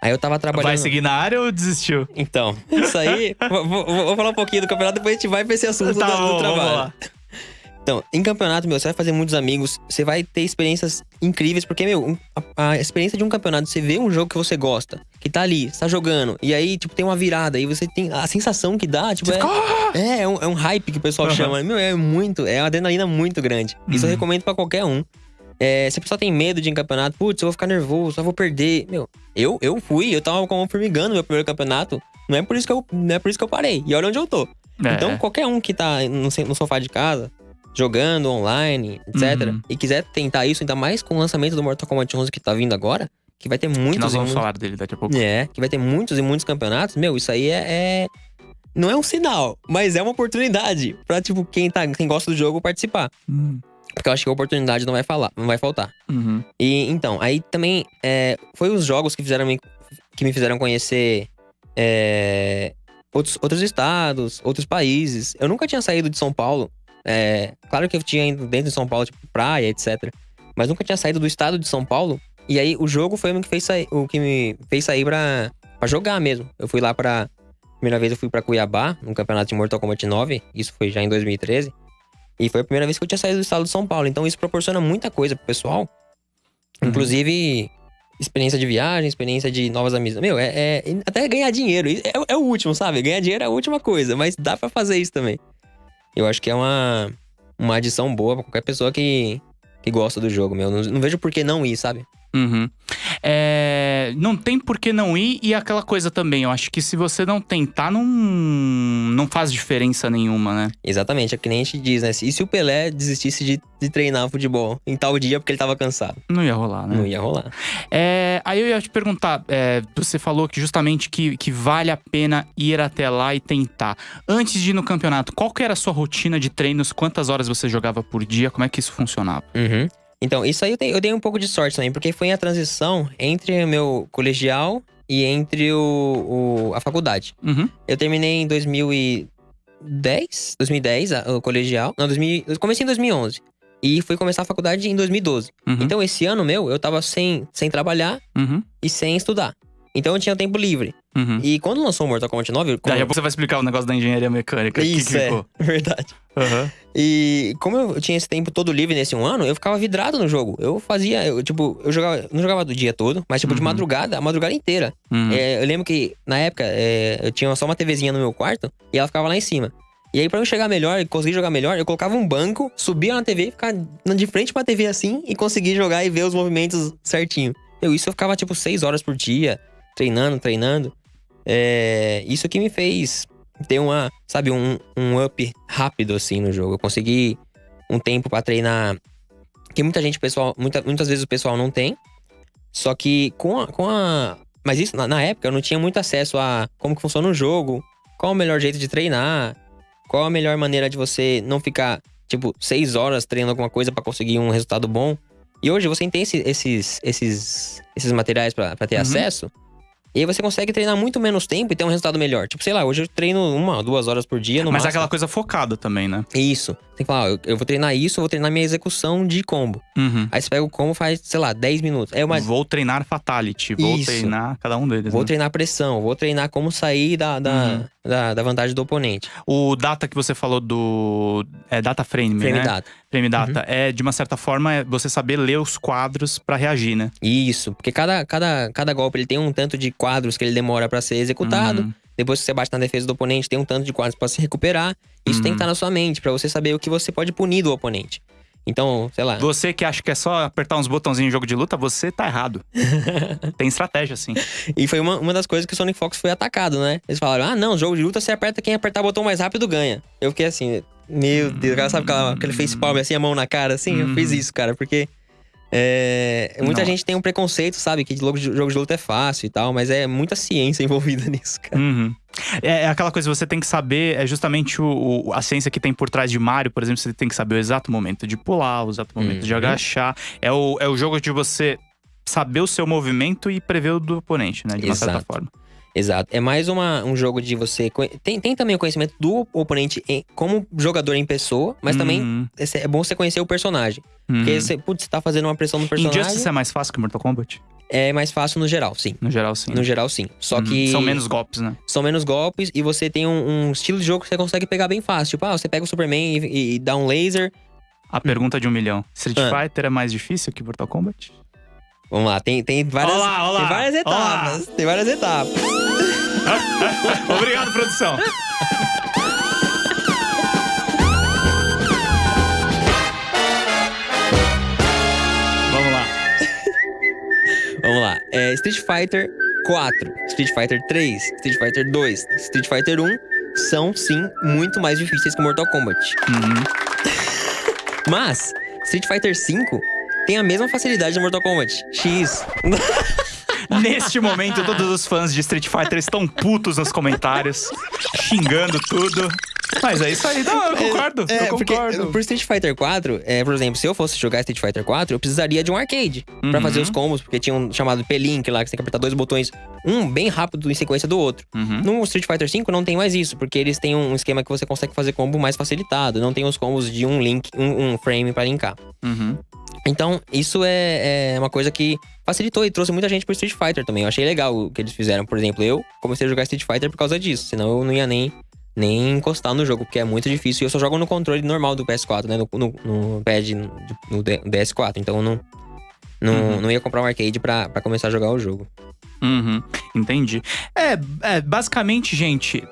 Aí eu tava trabalhando. Vai seguir na área ou desistiu? Então, isso aí. [LAUGHS] vou, vou- vou falar um pouquinho do campeonato, depois a gente vai pra esse assunto Tá do, do bom, vamos trabalho. lá. Então, em campeonato, meu, você vai fazer muitos amigos, você vai ter experiências incríveis, porque, meu, um- a, a experiência de um campeonato, você vê um jogo que você gosta, que tá ali, você tá jogando, e aí, tipo, tem uma virada, e você tem a sensação que dá, tipo, é, é, é um, é um hype que o pessoal Aham. chama. Meu, é muito, é uma adrenalina muito grande. Isso eu Uhum. recomendo pra qualquer um. É, se a pessoa tem medo de ir em campeonato, putz, eu vou ficar nervoso, eu vou perder. Meu, eu, eu fui, eu tava como formigando no meu primeiro campeonato. Não é por isso que eu, não é por isso que eu parei. E olha onde eu tô. É. Então, qualquer um que tá no, no sofá de casa, jogando online, etc., Uhum. e quiser tentar isso, ainda mais com o lançamento do Mortal Kombat 11 que tá vindo agora, que vai ter que muitos nós e vamos muitos- falar dele daqui a pouco. é, que vai ter muitos e muitos campeonatos. Meu, isso aí é. é- Não é um sinal, mas é uma oportunidade pra, tipo, quem, tá, quem gosta do jogo participar. Hum, Porque eu acho que a oportunidade não vai falar, não vai faltar. uhum. E então, aí também é, foi os jogos que fizeram me, que me fizeram conhecer é, outros, outros estados, outros países. Eu nunca tinha saído de São Paulo. É, claro que eu tinha ido dentro de São Paulo, tipo, praia, etc. Mas nunca tinha saído do estado de São Paulo. E aí o jogo foi o que, fez sair, o que me fez sair pra, pra jogar mesmo. Eu fui lá pra. Primeira vez eu fui pra Cuiabá, no campeonato de Mortal Kombat 9. Isso foi já em 2013. E foi a primeira vez que eu tinha saído do estado de São Paulo. Então isso proporciona muita coisa pro pessoal. Uhum. Inclusive, experiência de viagem, experiência de novas amizades. Meu, é, é- até ganhar dinheiro. É, é o último, sabe? Ganhar dinheiro é a última coisa, mas dá pra fazer isso também. Eu acho que é uma, uma adição boa pra qualquer pessoa que, que gosta do jogo, meu. Não, não vejo por que não ir, sabe? Uhum. É, não tem por que não ir e aquela coisa também. Eu acho que se você não tentar, não, não faz diferença nenhuma, né? Exatamente, é que nem a gente diz, né? E se o Pelé desistisse de, de treinar futebol em tal dia porque ele tava cansado? Não ia rolar, né? Não ia rolar. É, aí eu ia te perguntar, é, você falou que justamente que, que vale a pena ir até lá e tentar. Antes de ir no campeonato, qual que era a sua rotina de treinos? Quantas horas você jogava por dia? Como é que isso funcionava? Uhum. Então, isso aí eu, eu dei um pouco de sorte também, porque foi a transição entre o meu colegial e entre o, o- a faculdade. Uhum. Eu terminei em 2010, 2010 a- o colegial. Não, 2000, eu comecei em 2011. E fui começar a faculdade em 2012. Uhum. Então, esse ano meu, eu tava sem, sem trabalhar Uhum. e sem estudar. Então, eu tinha tempo livre. Uhum. E quando lançou o Mortal Kombat 9... como- Daqui a pouco você vai explicar o negócio da engenharia mecânica. que Isso, que é. ficou. [LAUGHS] Verdade. Aham. E como eu tinha esse tempo todo livre nesse um ano, eu ficava vidrado no jogo. Eu fazia, eu, tipo, eu jogava, não jogava do dia todo, mas tipo de Uhum. madrugada, a madrugada inteira. Uhum. É, eu lembro que na época é, eu tinha só uma TVzinha no meu quarto e ela ficava lá em cima. E aí, pra eu chegar melhor e conseguir jogar melhor, eu colocava um banco, subia na TV, ficava de frente pra TV assim e conseguia jogar e ver os movimentos certinho. Eu, isso eu ficava tipo seis horas por dia, treinando, treinando. É, isso que me fez ter uma, sabe, um, um up rápido assim no jogo. Eu consegui um tempo pra treinar que muita gente, pessoal, muita, muitas vezes o pessoal não tem. Só que com a, com a mas isso na, na época eu não tinha muito acesso a como que funciona o jogo, qual o melhor jeito de treinar, qual a melhor maneira de você não ficar tipo seis horas treinando alguma coisa pra conseguir um resultado bom. E hoje você tem esse- esses esses esses materiais pra pra ter Uhum. acesso. E aí você consegue treinar muito menos tempo e ter um resultado melhor. Tipo, sei lá, hoje eu treino uma, duas horas por dia no Mas é máximo. aquela coisa focada também, né? Isso. Tem que falar, ó, eu, eu vou treinar isso, eu vou treinar minha execução de combo. Uhum. Aí você pega o combo faz, sei lá, 10 minutos. É uma, Vou treinar Fatality, vou Isso. treinar cada um deles. Vou né? treinar pressão, vou treinar como sair da, da, Uhum. da, da vantagem do oponente. O data que você falou do. É data frame, Frame né? data. Frame data. É, de uma certa forma, é você saber ler os quadros pra reagir, né? Isso, porque cada, cada, cada golpe ele tem um tanto de quadros que ele demora pra ser executado. Uhum. Depois que você bate na defesa do oponente, tem um tanto de quadros pra se recuperar. Isso tem que Uhum. estar na sua mente, pra você saber o que você pode punir do oponente. Então, sei lá. Você que acha que é só apertar uns botãozinhos em jogo de luta, você tá errado. [LAUGHS] Tem estratégia, sim. E foi uma, uma das coisas que o Sonic Fox foi atacado, né? Eles falaram: ah, não, jogo de luta você aperta quem apertar o botão mais rápido ganha. Eu fiquei assim, meu Deus, o cara sabe aquela, aquele face palm assim, a mão na cara, assim? Eu fiz Uhum. isso, cara, porque. É, muita Não. gente tem um preconceito, sabe? Que jogo de, jogo de luta é fácil e tal, mas é muita ciência [LAUGHS] envolvida nisso, cara. Uhum. É, é aquela coisa, você tem que saber, é justamente o, o- a ciência que tem por trás de Mario, por exemplo, você tem que saber o exato momento de pular, o exato momento de Uhum. agachar. É o, é o jogo de você saber o seu movimento e prever o do oponente, né? De uma certa Exato. forma. Exato. É mais uma, um jogo de você. Tem, tem também o conhecimento do oponente em- como jogador em pessoa, mas também Uhum. é, é bom você conhecer o personagem. Porque Uhum. você, putz, você tá fazendo uma pressão no personagem. Injustice é mais fácil que Mortal Kombat? É mais fácil no geral, sim. No geral, sim. No geral, sim. Só Uhum. que. São menos golpes, né? São menos golpes e você tem um, um estilo de jogo que você consegue pegar bem fácil. Tipo, ah, você pega o Superman e, e dá um laser. A pergunta de um milhão. Street Ah. Fighter é mais difícil que Mortal Kombat? Vamos lá, tem, tem várias. Olá, olá, Tem várias olá. etapas. Tem várias etapas. [LAUGHS] Obrigado, produção. Vamos lá. [LAUGHS] Vamos lá. É, Street Fighter 4, Street Fighter 3, Street Fighter 2, Street Fighter 1 são sim muito mais difíceis que Mortal Kombat. Uhum. [LAUGHS] Mas Street Fighter 5 tem a mesma facilidade de Mortal Kombat. X. [LAUGHS] Neste momento, todos os fãs de Street Fighter estão putos nos comentários, xingando tudo. Mas é isso aí, não, eu concordo. É, eu porque concordo. por Street Fighter 4, é, por exemplo, se eu fosse jogar Street Fighter 4, eu precisaria de um arcade pra Uhum. fazer os combos, porque tinha um chamado P-Link lá, que você tem que apertar dois botões, um bem rápido em sequência do outro. Uhum. No Street Fighter 5 não tem mais isso, porque eles têm um esquema que você consegue fazer combo mais facilitado, não tem os combos de um link, um, um frame pra linkar. Uhum. Então, isso é, é uma coisa que facilitou e trouxe muita gente pro Street Fighter também. Eu achei legal o que eles fizeram. Por exemplo, eu comecei a jogar Street Fighter por causa disso, senão eu não ia nem, nem encostar no jogo, porque é muito difícil. E eu só jogo no controle normal do PS4, né? No, no, no pad no, no D- DS4. Então eu não, não, Uhum. não ia comprar um arcade pra, pra começar a jogar o jogo. Uhum, entendi. É, é, basicamente, gente,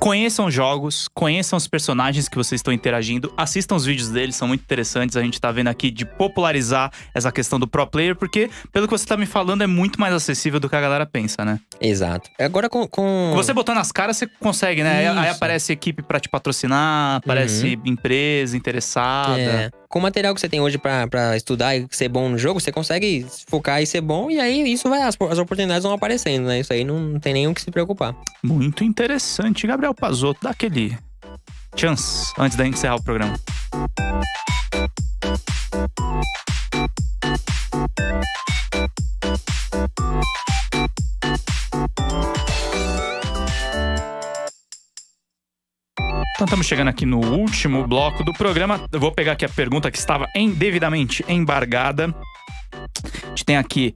conheçam jogos, conheçam os personagens que vocês estão interagindo, assistam os vídeos deles, são muito interessantes. A gente tá vendo aqui de popularizar essa questão do pro player, porque, pelo que você tá me falando, é muito mais acessível do que a galera pensa, né? Exato. Agora com. com... Você botando as caras, você consegue, né? Aí. Uhum. aparece equipe pra te patrocinar, aparece empresa interessada. É, com o material que você tem hoje pra estudar e ser bom no jogo, você consegue focar e ser bom, e aí isso vai, as, as oportunidades vão aparecendo, né? Isso aí não, não tem o que se preocupar. Muito interessante. Gabriel Pazotto, dá aquele chance antes da gente encerrar o programa. Então estamos chegando aqui no último bloco do programa. Eu vou pegar aqui a pergunta que estava em- devidamente embargada. A gente tem aqui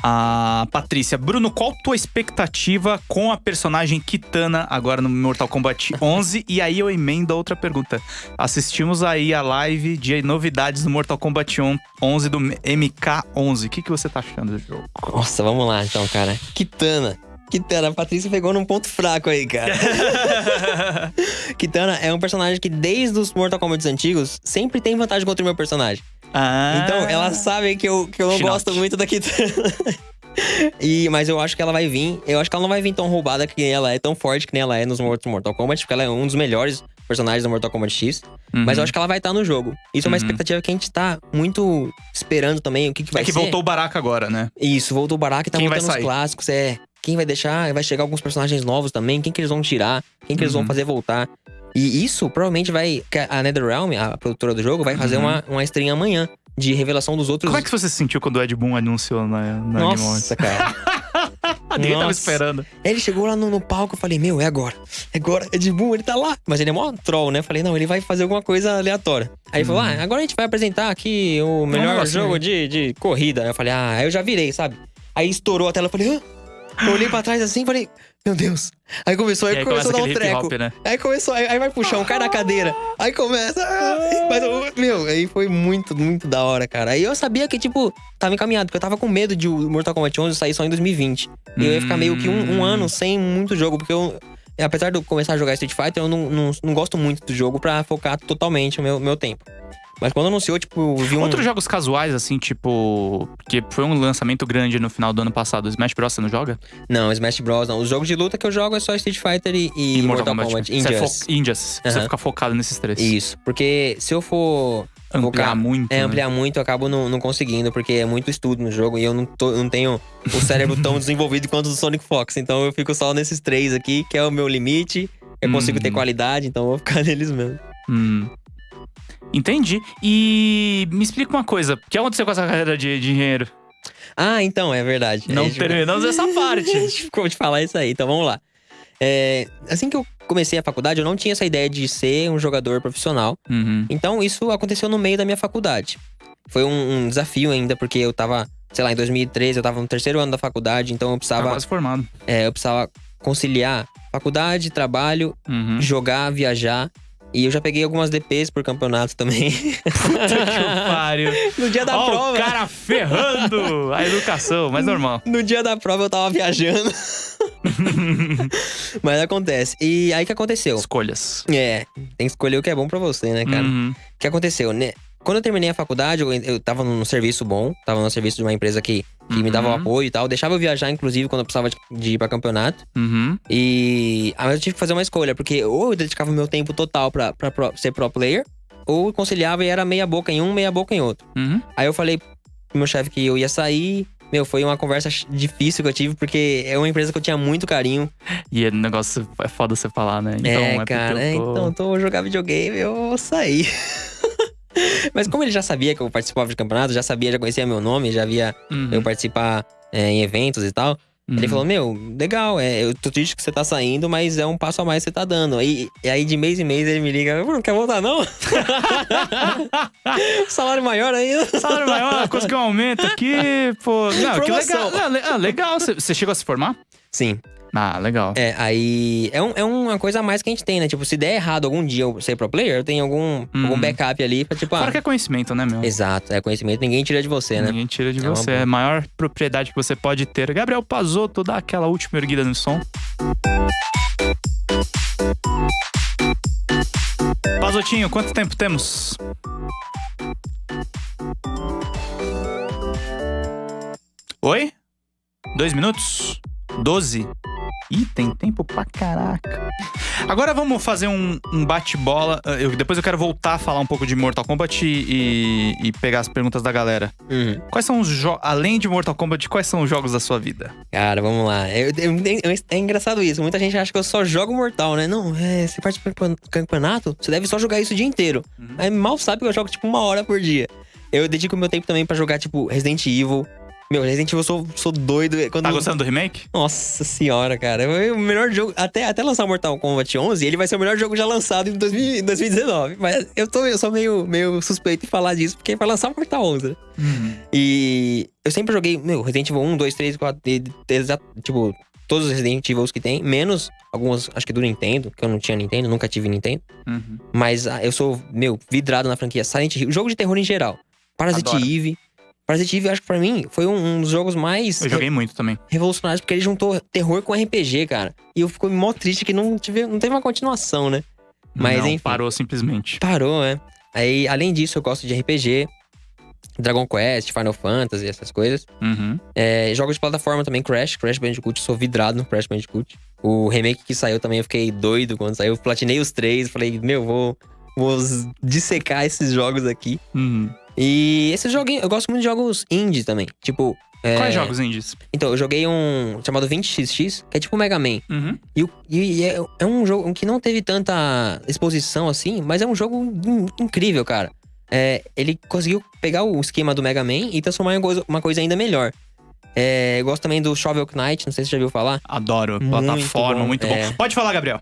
a Patrícia. Bruno, qual tua expectativa com a personagem Kitana agora no Mortal Kombat [LAUGHS] 11? e aí eu emendo a outra pergunta. Assistimos aí a live de novidades do Mortal Kombat 11 do MK11. O que, que você tá achando do jogo? Nossa, vamos lá então, cara. Kitana. Kitana, a Patrícia pegou num ponto fraco aí, cara. [LAUGHS] Kitana é um personagem que, desde os Mortal Kombat antigos, sempre tem vantagem contra o meu personagem. Ah, Então, ela sabe que eu, que eu não gosto muito da Kitana. [LAUGHS] e, mas eu acho que ela vai vir. Eu acho que ela não vai vir tão roubada que ela é, tão forte que nem ela é nos Mortal Kombat, porque ela é um dos melhores personagens do Mortal Kombat X. Uhum. Mas eu acho que ela vai estar no jogo. Isso é uma Uhum. expectativa que a gente tá muito esperando também. O que, que vai É que ser. voltou o Baraka agora, né? Isso, voltou o Baraka e tá Quem vai voltando os clássicos. É. Quem vai deixar? Vai chegar alguns personagens novos também. Quem que eles vão tirar? Quem que eles vão Uhum. fazer voltar? E isso provavelmente vai. A NetherRealm, a produtora do jogo, vai fazer Uhum. uma, uma stream amanhã de revelação dos outros. Como é que você se sentiu quando o Ed Boon anunciou na, na? Nossa, cara. [LAUGHS] Ninguém tava Nossa. esperando. Ele chegou lá no, no palco, eu falei, meu, é agora. É agora, de boom, ele tá lá. Mas ele é mó troll, né? Eu falei, não, ele vai fazer alguma coisa aleatória. Aí ele falou, ah, agora a gente vai apresentar aqui o melhor Uhum. jogo de, de corrida. Aí eu falei, ah, aí eu já virei, sabe? Aí estourou a tela, eu falei, hã? Eu olhei pra trás assim e falei, meu Deus. Aí começou, aí, aí começou a dar um treco. hip-hop, né? Aí começou, aí, aí vai puxar um cara na cadeira. Aí começa. ah, Mas, eu- meu, aí foi muito, muito da hora, cara. Aí eu sabia que, tipo, tava encaminhado, porque eu tava com medo de o Mortal Kombat 11 sair só em 2020. E eu ia ficar meio que um, um Hum. ano sem muito jogo, porque eu. Apesar de eu começar a jogar Street Fighter, eu não, não, não gosto muito do jogo pra focar totalmente o meu, meu tempo. Mas quando anunciou, tipo, vi um. Outros jogos casuais, assim, tipo. Porque foi um lançamento grande no final do ano passado. Smash Bros. você não joga? Não, Smash Bros. não. Os jogos de luta que eu jogo é só Street Fighter e, e Mortal, Kombat. Você é Injustice. Você Aham. fica focado nesses três. Isso, porque se eu for Ampliar focar- muito. É, né? ampliar muito, eu acabo não, não conseguindo, porque é muito estudo no jogo e eu não, tô- não tenho o cérebro tão [LAUGHS] desenvolvido quanto o do Sonic Fox. Então eu fico só nesses três aqui, que é o meu limite. Eu consigo ter Hum. qualidade, então eu vou ficar [LAUGHS] neles mesmo. Hum. Entendi. E me explica uma coisa. O que aconteceu com essa carreira de, de engenheiro? Ah, então, é verdade. Não [LAUGHS] A gente- terminamos essa A parte. gente ficou de falar isso aí, então vamos lá. É, assim que eu comecei a faculdade, eu não tinha essa ideia de ser um jogador profissional. Uhum. Então, isso aconteceu no meio da minha faculdade. Foi um, um desafio ainda, porque eu tava, sei lá, em 2013, eu tava no terceiro ano da faculdade, então eu Tá precisava, quase formado. é, eu precisava conciliar faculdade, trabalho, Uhum. jogar, viajar. E eu já peguei algumas DPs por campeonato também. Puta que pariu. [LAUGHS] no dia da Ó, prova. o cara ferrando a educação, mas normal. No dia da prova eu tava viajando. [LAUGHS] Mas acontece. E aí que aconteceu? Escolhas. É, tem que escolher o que é bom pra você, né, cara? Uhum. O que aconteceu, né? Quando eu terminei a faculdade, eu, eu tava num serviço bom, tava no serviço de uma empresa que, que me dava o Uhum. apoio e tal. Deixava eu viajar, inclusive, quando eu precisava de, de ir pra campeonato. Uhum. E aí eu tive que fazer uma escolha, porque ou eu dedicava meu tempo total pra, pra ser pro player, ou eu conciliava e era meia boca em um, meia boca em outro. Uhum. Aí eu falei pro meu chefe que eu ia sair. Meu, foi uma conversa difícil que eu tive, porque é uma empresa que eu tinha muito carinho. E o negócio é foda você falar, né? Então, é, porque cara, é, eu tô- então eu tô jogar videogame, eu vou sair. [LAUGHS] [LAUGHS] Mas como ele já sabia que eu participava de campeonato, já sabia, já conhecia meu nome, já via Uhum. eu participar é, em eventos e tal. Ele Uhum. falou, meu, legal, é, eu tô triste que você tá saindo, mas é um passo a mais que você tá dando. Aí, e aí de mês em mês ele me liga, "Pô, não quer voltar não? [LAUGHS] Salário maior ainda. Salário maior, conseguiu um aumento aqui, pô. Não, que legal. Ah, legal. Você chegou a se formar? Sim, Ah, legal. é, aí é, um- é uma coisa a mais que a gente tem, né? Tipo, se der errado algum dia eu ser pro player, eu tenho algum, Uhum. algum backup ali pra tipo, ah, Fora que é conhecimento, né, meu? exato, é conhecimento, ninguém tira de você, né? Ninguém tira de É uma você. boa. É a maior propriedade que você pode ter. Gabriel Pazotto, dá aquela última erguida no som. Pazotinho, quanto tempo temos? Oi? Dois minutos? Doze? Ih, tem tempo pra caraca. Agora vamos fazer um, um bate-bola. Eu- depois eu quero voltar a falar um pouco de Mortal Kombat e, e pegar as perguntas da galera. Uhum. Quais são os jogos, além de Mortal Kombat, quais são os jogos da sua vida? Cara, vamos lá. Eu- eu- é engraçado isso. Muita gente acha que eu só jogo Mortal, né? Não, é, você participa do campeonato, você deve só jogar isso o dia inteiro. Aí mal sabe que eu jogo tipo uma hora por dia. Eu dedico meu tempo também pra jogar, tipo, Resident Evil. Meu, Resident Evil eu sou, sou doido. Quando... Tá gostando do remake? Nossa senhora, cara. É o melhor jogo. Até, até lançar o Mortal Kombat 11, ele vai ser o melhor jogo já lançado em 2000 2019. Mas eu, tô, eu sou meio, meio suspeito em falar disso, porque vai lançar o Mortal 11. né? E eu sempre joguei, meu, Resident Evil 1, 2, 3, 4, e- tipo, todos os Resident Evils que tem, menos alguns, acho que do Nintendo, que eu não tinha Nintendo, nunca tive Nintendo. Uhum. Mas ah, eu sou, meu, vidrado na franquia Silent Hill, jogo de terror em geral. Parasite Adoro. Eve. Parasite Eve, acho que pra mim, foi um, um dos jogos mais Eu joguei muito também. revolucionários, porque ele juntou terror com RPG, cara. E eu fico mó triste que não, tive, não teve uma continuação, né? Mas Não, enfim. Parou simplesmente. Parou, né? Aí, além disso, eu gosto de RPG, Dragon Quest, Final Fantasy, essas coisas. Uhum. É, jogos de plataforma também, Crash, Crash Bandicoot, sou vidrado no Crash Bandicoot. O remake que saiu também, eu fiquei doido quando saiu. Eu platinei os três, falei, meu, vou, vou dissecar esses jogos aqui. Uhum. E esses joguinhos, eu gosto muito de jogos indie também. Tipo. é, Quais jogos indies? Então, eu joguei um chamado 20XX, que é tipo Mega Man. Uhum. E, e é, é um jogo que não teve tanta exposição assim, mas é um jogo in- incrível, cara. É, ele conseguiu pegar o esquema do Mega Man e transformar em uma coisa, uma coisa ainda melhor. É, eu gosto também do Shovel Knight, não sei se você já viu falar. Adoro. Muito Plataforma, bom, muito bom. é. Pode falar, Gabriel.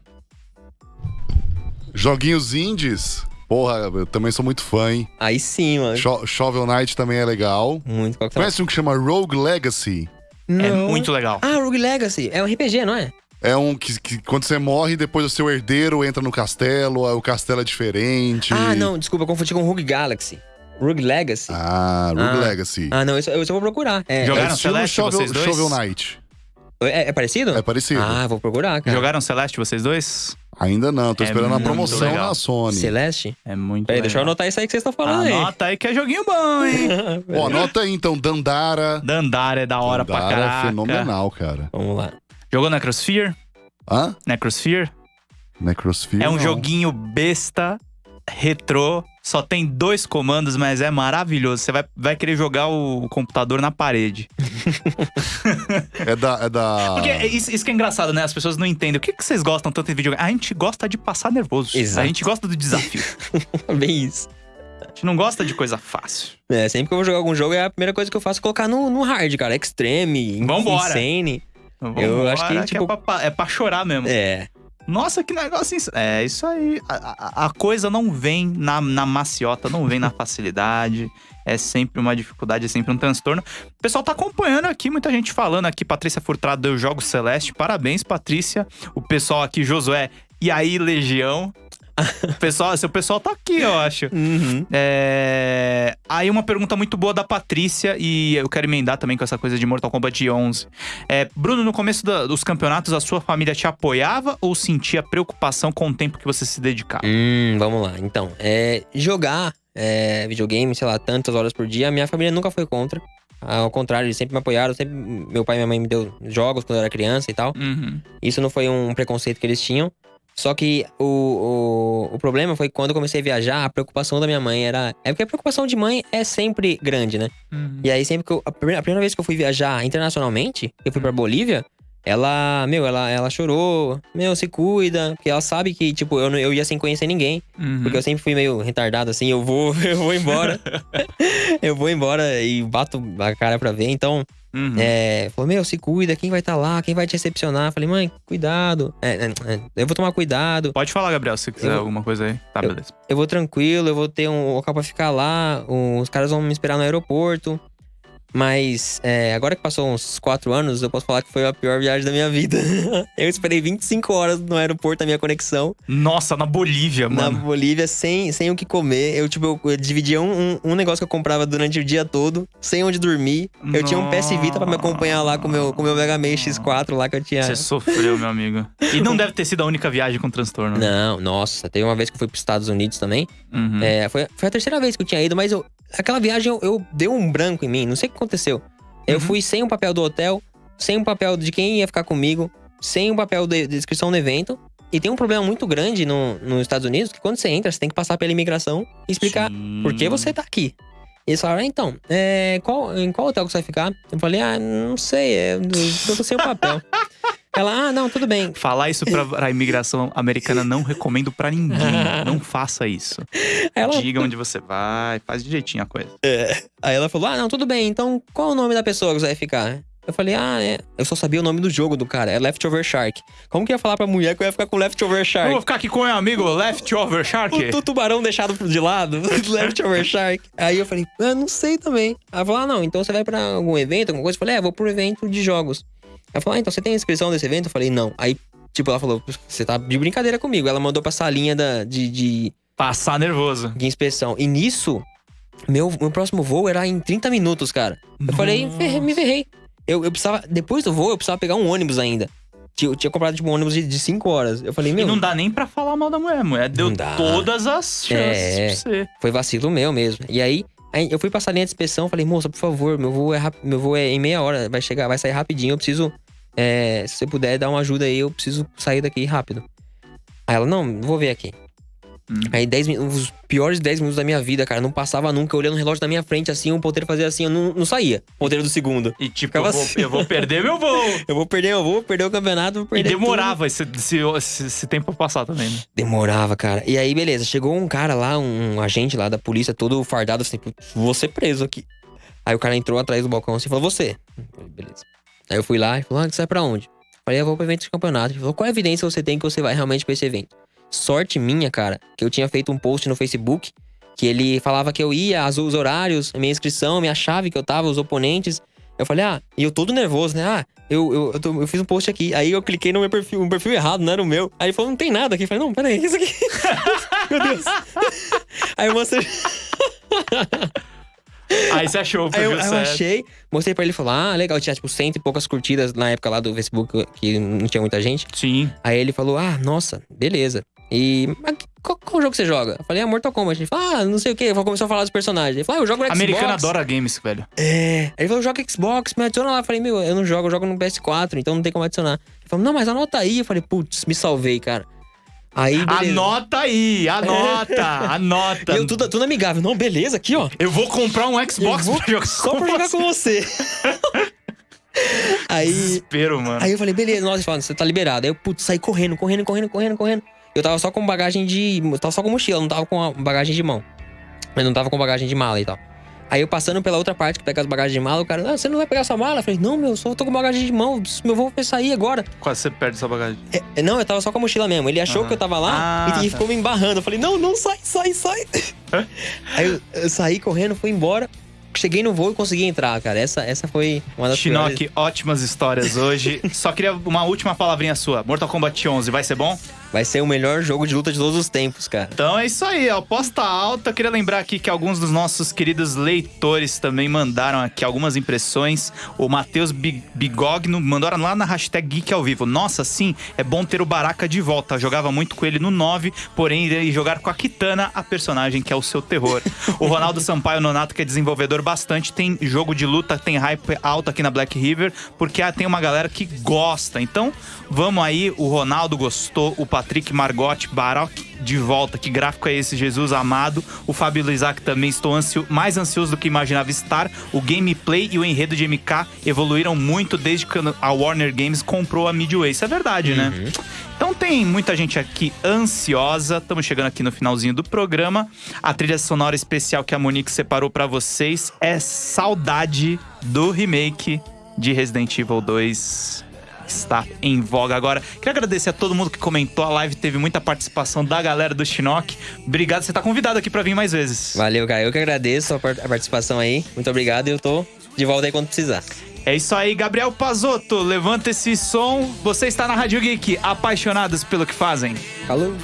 Joguinhos indies. Porra, eu também sou muito fã, hein? Aí sim, mano. Sho- Shovel Knight também é legal. Muito. Qual que tá? Conhece um que chama Rogue Legacy? É Não. muito legal. Ah, Rogue Legacy. É um RPG, não é? É um que, que quando você morre, depois o seu herdeiro entra no castelo, o castelo é diferente. Ah, não, desculpa, eu confundi com Rogue Galaxy. Rogue Legacy. Ah, Rogue Ah. Legacy. Ah, não, isso, eu, eu vou procurar. É, Jogaram é estilo Celeste, Shovel, vocês dois? Shovel Knight. É, é parecido? É parecido. Ah, vou procurar, cara. Jogaram Celeste, vocês dois? Ainda não, tô É esperando a promoção legal. na Sony. Celeste? É muito Peraí, deixa eu anotar isso aí que vocês estão falando aí. Anota aí que é joguinho bom, hein? [LAUGHS] Ó, anota aí então, Dandara. Dandara é da hora pra Dandara caraca. é fenomenal, cara. Vamos lá. Jogou Necrosphere? Hã? Necrosphere? Necrosphere? É um não. joguinho besta, retrô, só tem dois comandos, mas é maravilhoso. Você vai, vai querer jogar o computador na parede. É da. É da... Porque é isso, isso que é engraçado, né? As pessoas não entendem. O que, que vocês gostam tanto de videogame? A gente gosta de passar nervoso. Exato. A gente gosta do desafio. [LAUGHS] Bem isso. A gente não gosta de coisa fácil. É, sempre que eu vou jogar algum jogo, é a primeira coisa que eu faço é colocar no, no hard, cara. Extreme, Vambora. Insane. Vambora, acho que, tipo- é, pra, é pra chorar mesmo. É. Nossa, que negócio. ins- É, isso aí. A, a- coisa não vem na, na maciota, não vem na facilidade. É sempre uma dificuldade, é sempre um transtorno. O pessoal tá acompanhando aqui, muita gente falando aqui. Patrícia Furtado deu Jogos Celeste. Parabéns, Patrícia. O pessoal aqui, Josué. E aí, Legião? [LAUGHS] Pessoal, seu pessoal tá aqui, eu acho. Uhum. É... Aí uma pergunta muito boa da Patrícia, e eu quero emendar também com essa coisa de Mortal Kombat 11. É, Bruno, no começo da- dos campeonatos, a sua família te apoiava ou sentia preocupação com o tempo que você se dedicava? Hum, vamos lá. Então, é, jogar é, videogame, sei lá, tantas horas por dia, a minha família nunca foi contra. Ao contrário, eles sempre me apoiaram. Sempre, meu pai e minha mãe me deu jogos quando eu era criança e tal. Uhum. Isso não foi um preconceito que eles tinham. Só que o, o, o problema foi que quando eu comecei a viajar, a preocupação da minha mãe era. É porque a preocupação de mãe é sempre grande, né? Uhum. E aí, sempre que eu. A primeira, a primeira vez que eu fui viajar internacionalmente, eu fui pra Bolívia, ela, meu, ela, ela chorou. Meu, se cuida. Porque ela sabe que, tipo, eu, eu ia sem conhecer ninguém. Uhum. Porque eu sempre fui meio retardado assim, eu vou, [LAUGHS] eu vou embora. [LAUGHS] eu vou embora e bato a cara pra ver. Então, Uhum. é, falou, meu, se cuida, quem vai estar lá, quem vai te recepcionar? Falei, mãe, cuidado. É, é, é, eu vou tomar cuidado. Pode falar, Gabriel, se quiser Eu- alguma coisa aí. Tá, eu- beleza. Eu vou tranquilo, eu vou ter um local pra ficar lá. Os caras vão me esperar no aeroporto. Mas é, agora que passou uns quatro anos, eu posso falar que foi a pior viagem da minha vida. [LAUGHS] eu esperei 25 horas no aeroporto da minha conexão. Nossa, na Bolívia, na mano. Bolívia sem, sem o que comer. Eu, tipo, eu, eu dividia um, um, um negócio que eu comprava durante o dia todo, sem onde dormir. Eu tinha um PS Vita pra me acompanhar lá com o meu, com o meu Mega Man X4 lá que eu tinha. Você sofreu, meu amigo. E não deve ter sido a única viagem com transtorno. né? Não, nossa, teve uma vez que eu fui pros Estados Unidos também. Uhum. É, foi, foi a terceira vez que eu tinha ido, mas eu, aquela viagem eu, eu deu um branco em mim, não sei o que aconteceu. Eu Uhum. fui sem o papel do hotel, sem o papel de quem ia ficar comigo, sem o papel de, de inscrição no evento. E tem um problema muito grande no, nos Estados Unidos, que quando você entra, você tem que passar pela imigração e explicar Sim. por que você tá aqui. E eles falaram, ah, então, é, qual, em qual hotel que você vai ficar? Eu falei, ah, não sei, é, eu tô sem o papel. [LAUGHS] Ela, ah, não, tudo bem. Falar isso pra, pra imigração americana não recomendo pra ninguém. [LAUGHS] Não faça isso. Ela, Diga onde você vai, faz direitinho a coisa. Aí ela falou: Ah, não, tudo bem, então qual é o nome da pessoa que você vai ficar? Eu falei, ah, é. Eu só sabia o nome do jogo do cara, é Leftover Shark. Como que eu ia falar pra mulher que eu ia ficar com Leftover Eu Shark? vou ficar aqui com o meu amigo Leftover Shark. O, o tubarão deixado de lado, [LAUGHS] Leftover Shark. Aí eu falei, ah, não sei também. Ela falou, ah, não, então você vai pra algum evento, alguma coisa? Eu falei, é, vou pro evento de jogos. Ela falou, ah, então você tem inscrição desse evento? Eu falei, não. Aí, tipo, ela falou, você tá de brincadeira comigo. Ela mandou pra salinha da, de, de, Passar nervoso. de inspeção. E nisso, meu, meu próximo voo era em 30 minutos, cara. Eu falei, ferrei- me ferrei. Eu, eu precisava, depois do voo, eu precisava pegar um ônibus ainda. Tinha- Eu tinha comprado tipo, um ônibus de 5 horas. Eu falei, E meu, não dá nem pra falar mal da mulher. Mulher deu todas as chances É. pra você. foi vacilo meu mesmo. E aí, aí eu fui passar a linha de inspeção, falei, moça, por favor, meu voo é, meu voo é em meia hora, vai chegar, vai sair rapidinho, eu preciso. é, se você puder dar uma ajuda aí, eu preciso sair daqui rápido. Aí ela, não, vou ver aqui. Hum. Aí 10 minutos, os piores 10 minutos da minha vida, cara, não passava nunca, eu olhando o relógio na minha frente assim, o ponteiro fazia assim, eu não, não saía. Ponteiro do segundo. E tipo, eu vou, assim. eu vou perder meu voo. [LAUGHS] Eu vou perder, eu vou perder o campeonato, vou E perder tudo. demorava esse, esse, esse- tempo pra passar também, né? Demorava, cara. E aí, beleza, chegou um cara lá, um agente lá da polícia, todo fardado assim, "Putz, vou ser preso aqui. Aí o cara entrou atrás do balcão assim e falou, você. Falei, beleza. Aí eu fui lá e falou, ah, você vai pra onde? Falei, eu vou pro evento de campeonato. Ele falou, qual evidência você tem que você vai realmente pra esse evento? Sorte minha, cara, que eu tinha feito um post no Facebook que ele falava que eu ia, as- os horários, minha inscrição, minha chave que eu tava, os oponentes. Eu falei, ah, e eu todo nervoso, né? Ah, eu, eu, eu, tô- eu fiz um post aqui. Aí eu cliquei no meu perfil, um perfil errado, não era o meu. Aí ele falou, não tem nada aqui. Eu falei, não, peraí, isso aqui. [LAUGHS] meu Deus. [LAUGHS] Aí eu mostrei. [LAUGHS] Aí você achou o eu, perfil aí eu certo. achei, mostrei pra ele e falou: Ah, legal, tinha tipo cento e poucas curtidas na época lá do Facebook, que não tinha muita gente. Sim. Aí ele falou: Ah, nossa, beleza. E qual, qual jogo você joga? Eu falei, ah, Mortal Kombat. Ele falou, ah, não sei o que. Começou a falar dos personagens. Ele falou, ah, eu jogo no Xbox. Americano adora games, velho. É. Aí ele falou, joga Xbox, me adiciona lá. Eu falei, meu, eu não jogo, eu jogo no PS4, então não tem como adicionar. Ele falou, não, mas anota aí. Eu falei, putz, me salvei, cara. Aí, beleza. Anota aí, anota, [LAUGHS] anota. Eu tudo, tudo amigável. Não, beleza, aqui, ó. Eu vou comprar um Xbox Eu vou pra jogar Só pra jogar com você. [LAUGHS] aí, Desespero, mano. aí eu falei, beleza, nossa, você tá liberado. Aí eu, putz, saí correndo, correndo, correndo, correndo, correndo. Eu tava só com bagagem de. Eu tava só com mochila, não tava com bagagem de mão. Mas não tava com bagagem de mala e tal. Aí eu passando pela outra parte que pega as bagagens de mala, o cara, ah, você não vai pegar sua mala? Eu falei, não, meu, só tô com bagagem de mão, meu voo vai sair agora. Quase você perde sua bagagem. É, não, eu tava só com a mochila mesmo. Ele achou Aham. que eu tava lá Ah, e, e tá. ficou me embarrando. Eu falei, não, não, sai, sai, sai. Aí eu, eu saí correndo, fui embora. Cheguei no voo e consegui entrar, cara. Essa, essa foi uma das piores. Shinnok, ótimas histórias hoje. [LAUGHS] Só queria uma última palavrinha sua. Mortal Kombat 11, vai ser bom? Vai ser o melhor jogo de luta de todos os tempos, cara. Então é isso aí, ó. Posta alta. Queria lembrar aqui que alguns dos nossos queridos leitores também mandaram aqui algumas impressões. O Matheus Bi- Bigogno mandaram lá na hashtag Geek ao vivo. Nossa, sim, é bom ter o Baraka de volta. Eu jogava muito com ele no 9, porém irei jogar com a Kitana, a personagem que é o seu terror. o Ronaldo Sampaio Nonato, que é desenvolvedor bastante, tem jogo de luta, tem hype alto aqui na Black River, porque ah, tem uma galera que gosta. Então, vamos aí. O Ronaldo gostou, o Patrick Margotti, Baroque de volta. Que gráfico é esse, Jesus amado? O Fábio Isaac também estou ansio, mais ansioso do que imaginava estar. O gameplay e o enredo de MK evoluíram muito desde que a Warner Games comprou a Midway. Isso é verdade, né? Então tem muita gente aqui ansiosa. Estamos chegando aqui no finalzinho do programa. A trilha sonora especial que a Monique separou pra vocês é Saudade do remake de Resident Evil 2 está em voga agora. Queria agradecer a todo mundo que comentou. A live teve muita participação da galera do Shinnok. Obrigado, você tá convidado aqui pra vir mais vezes. Valeu, cara. Eu que agradeço a participação aí. Muito obrigado e eu tô de volta aí quando precisar. É isso aí, Gabriel Pazotto. Levanta esse som. Você está na Rádio Geek, apaixonados pelo que fazem. Falou.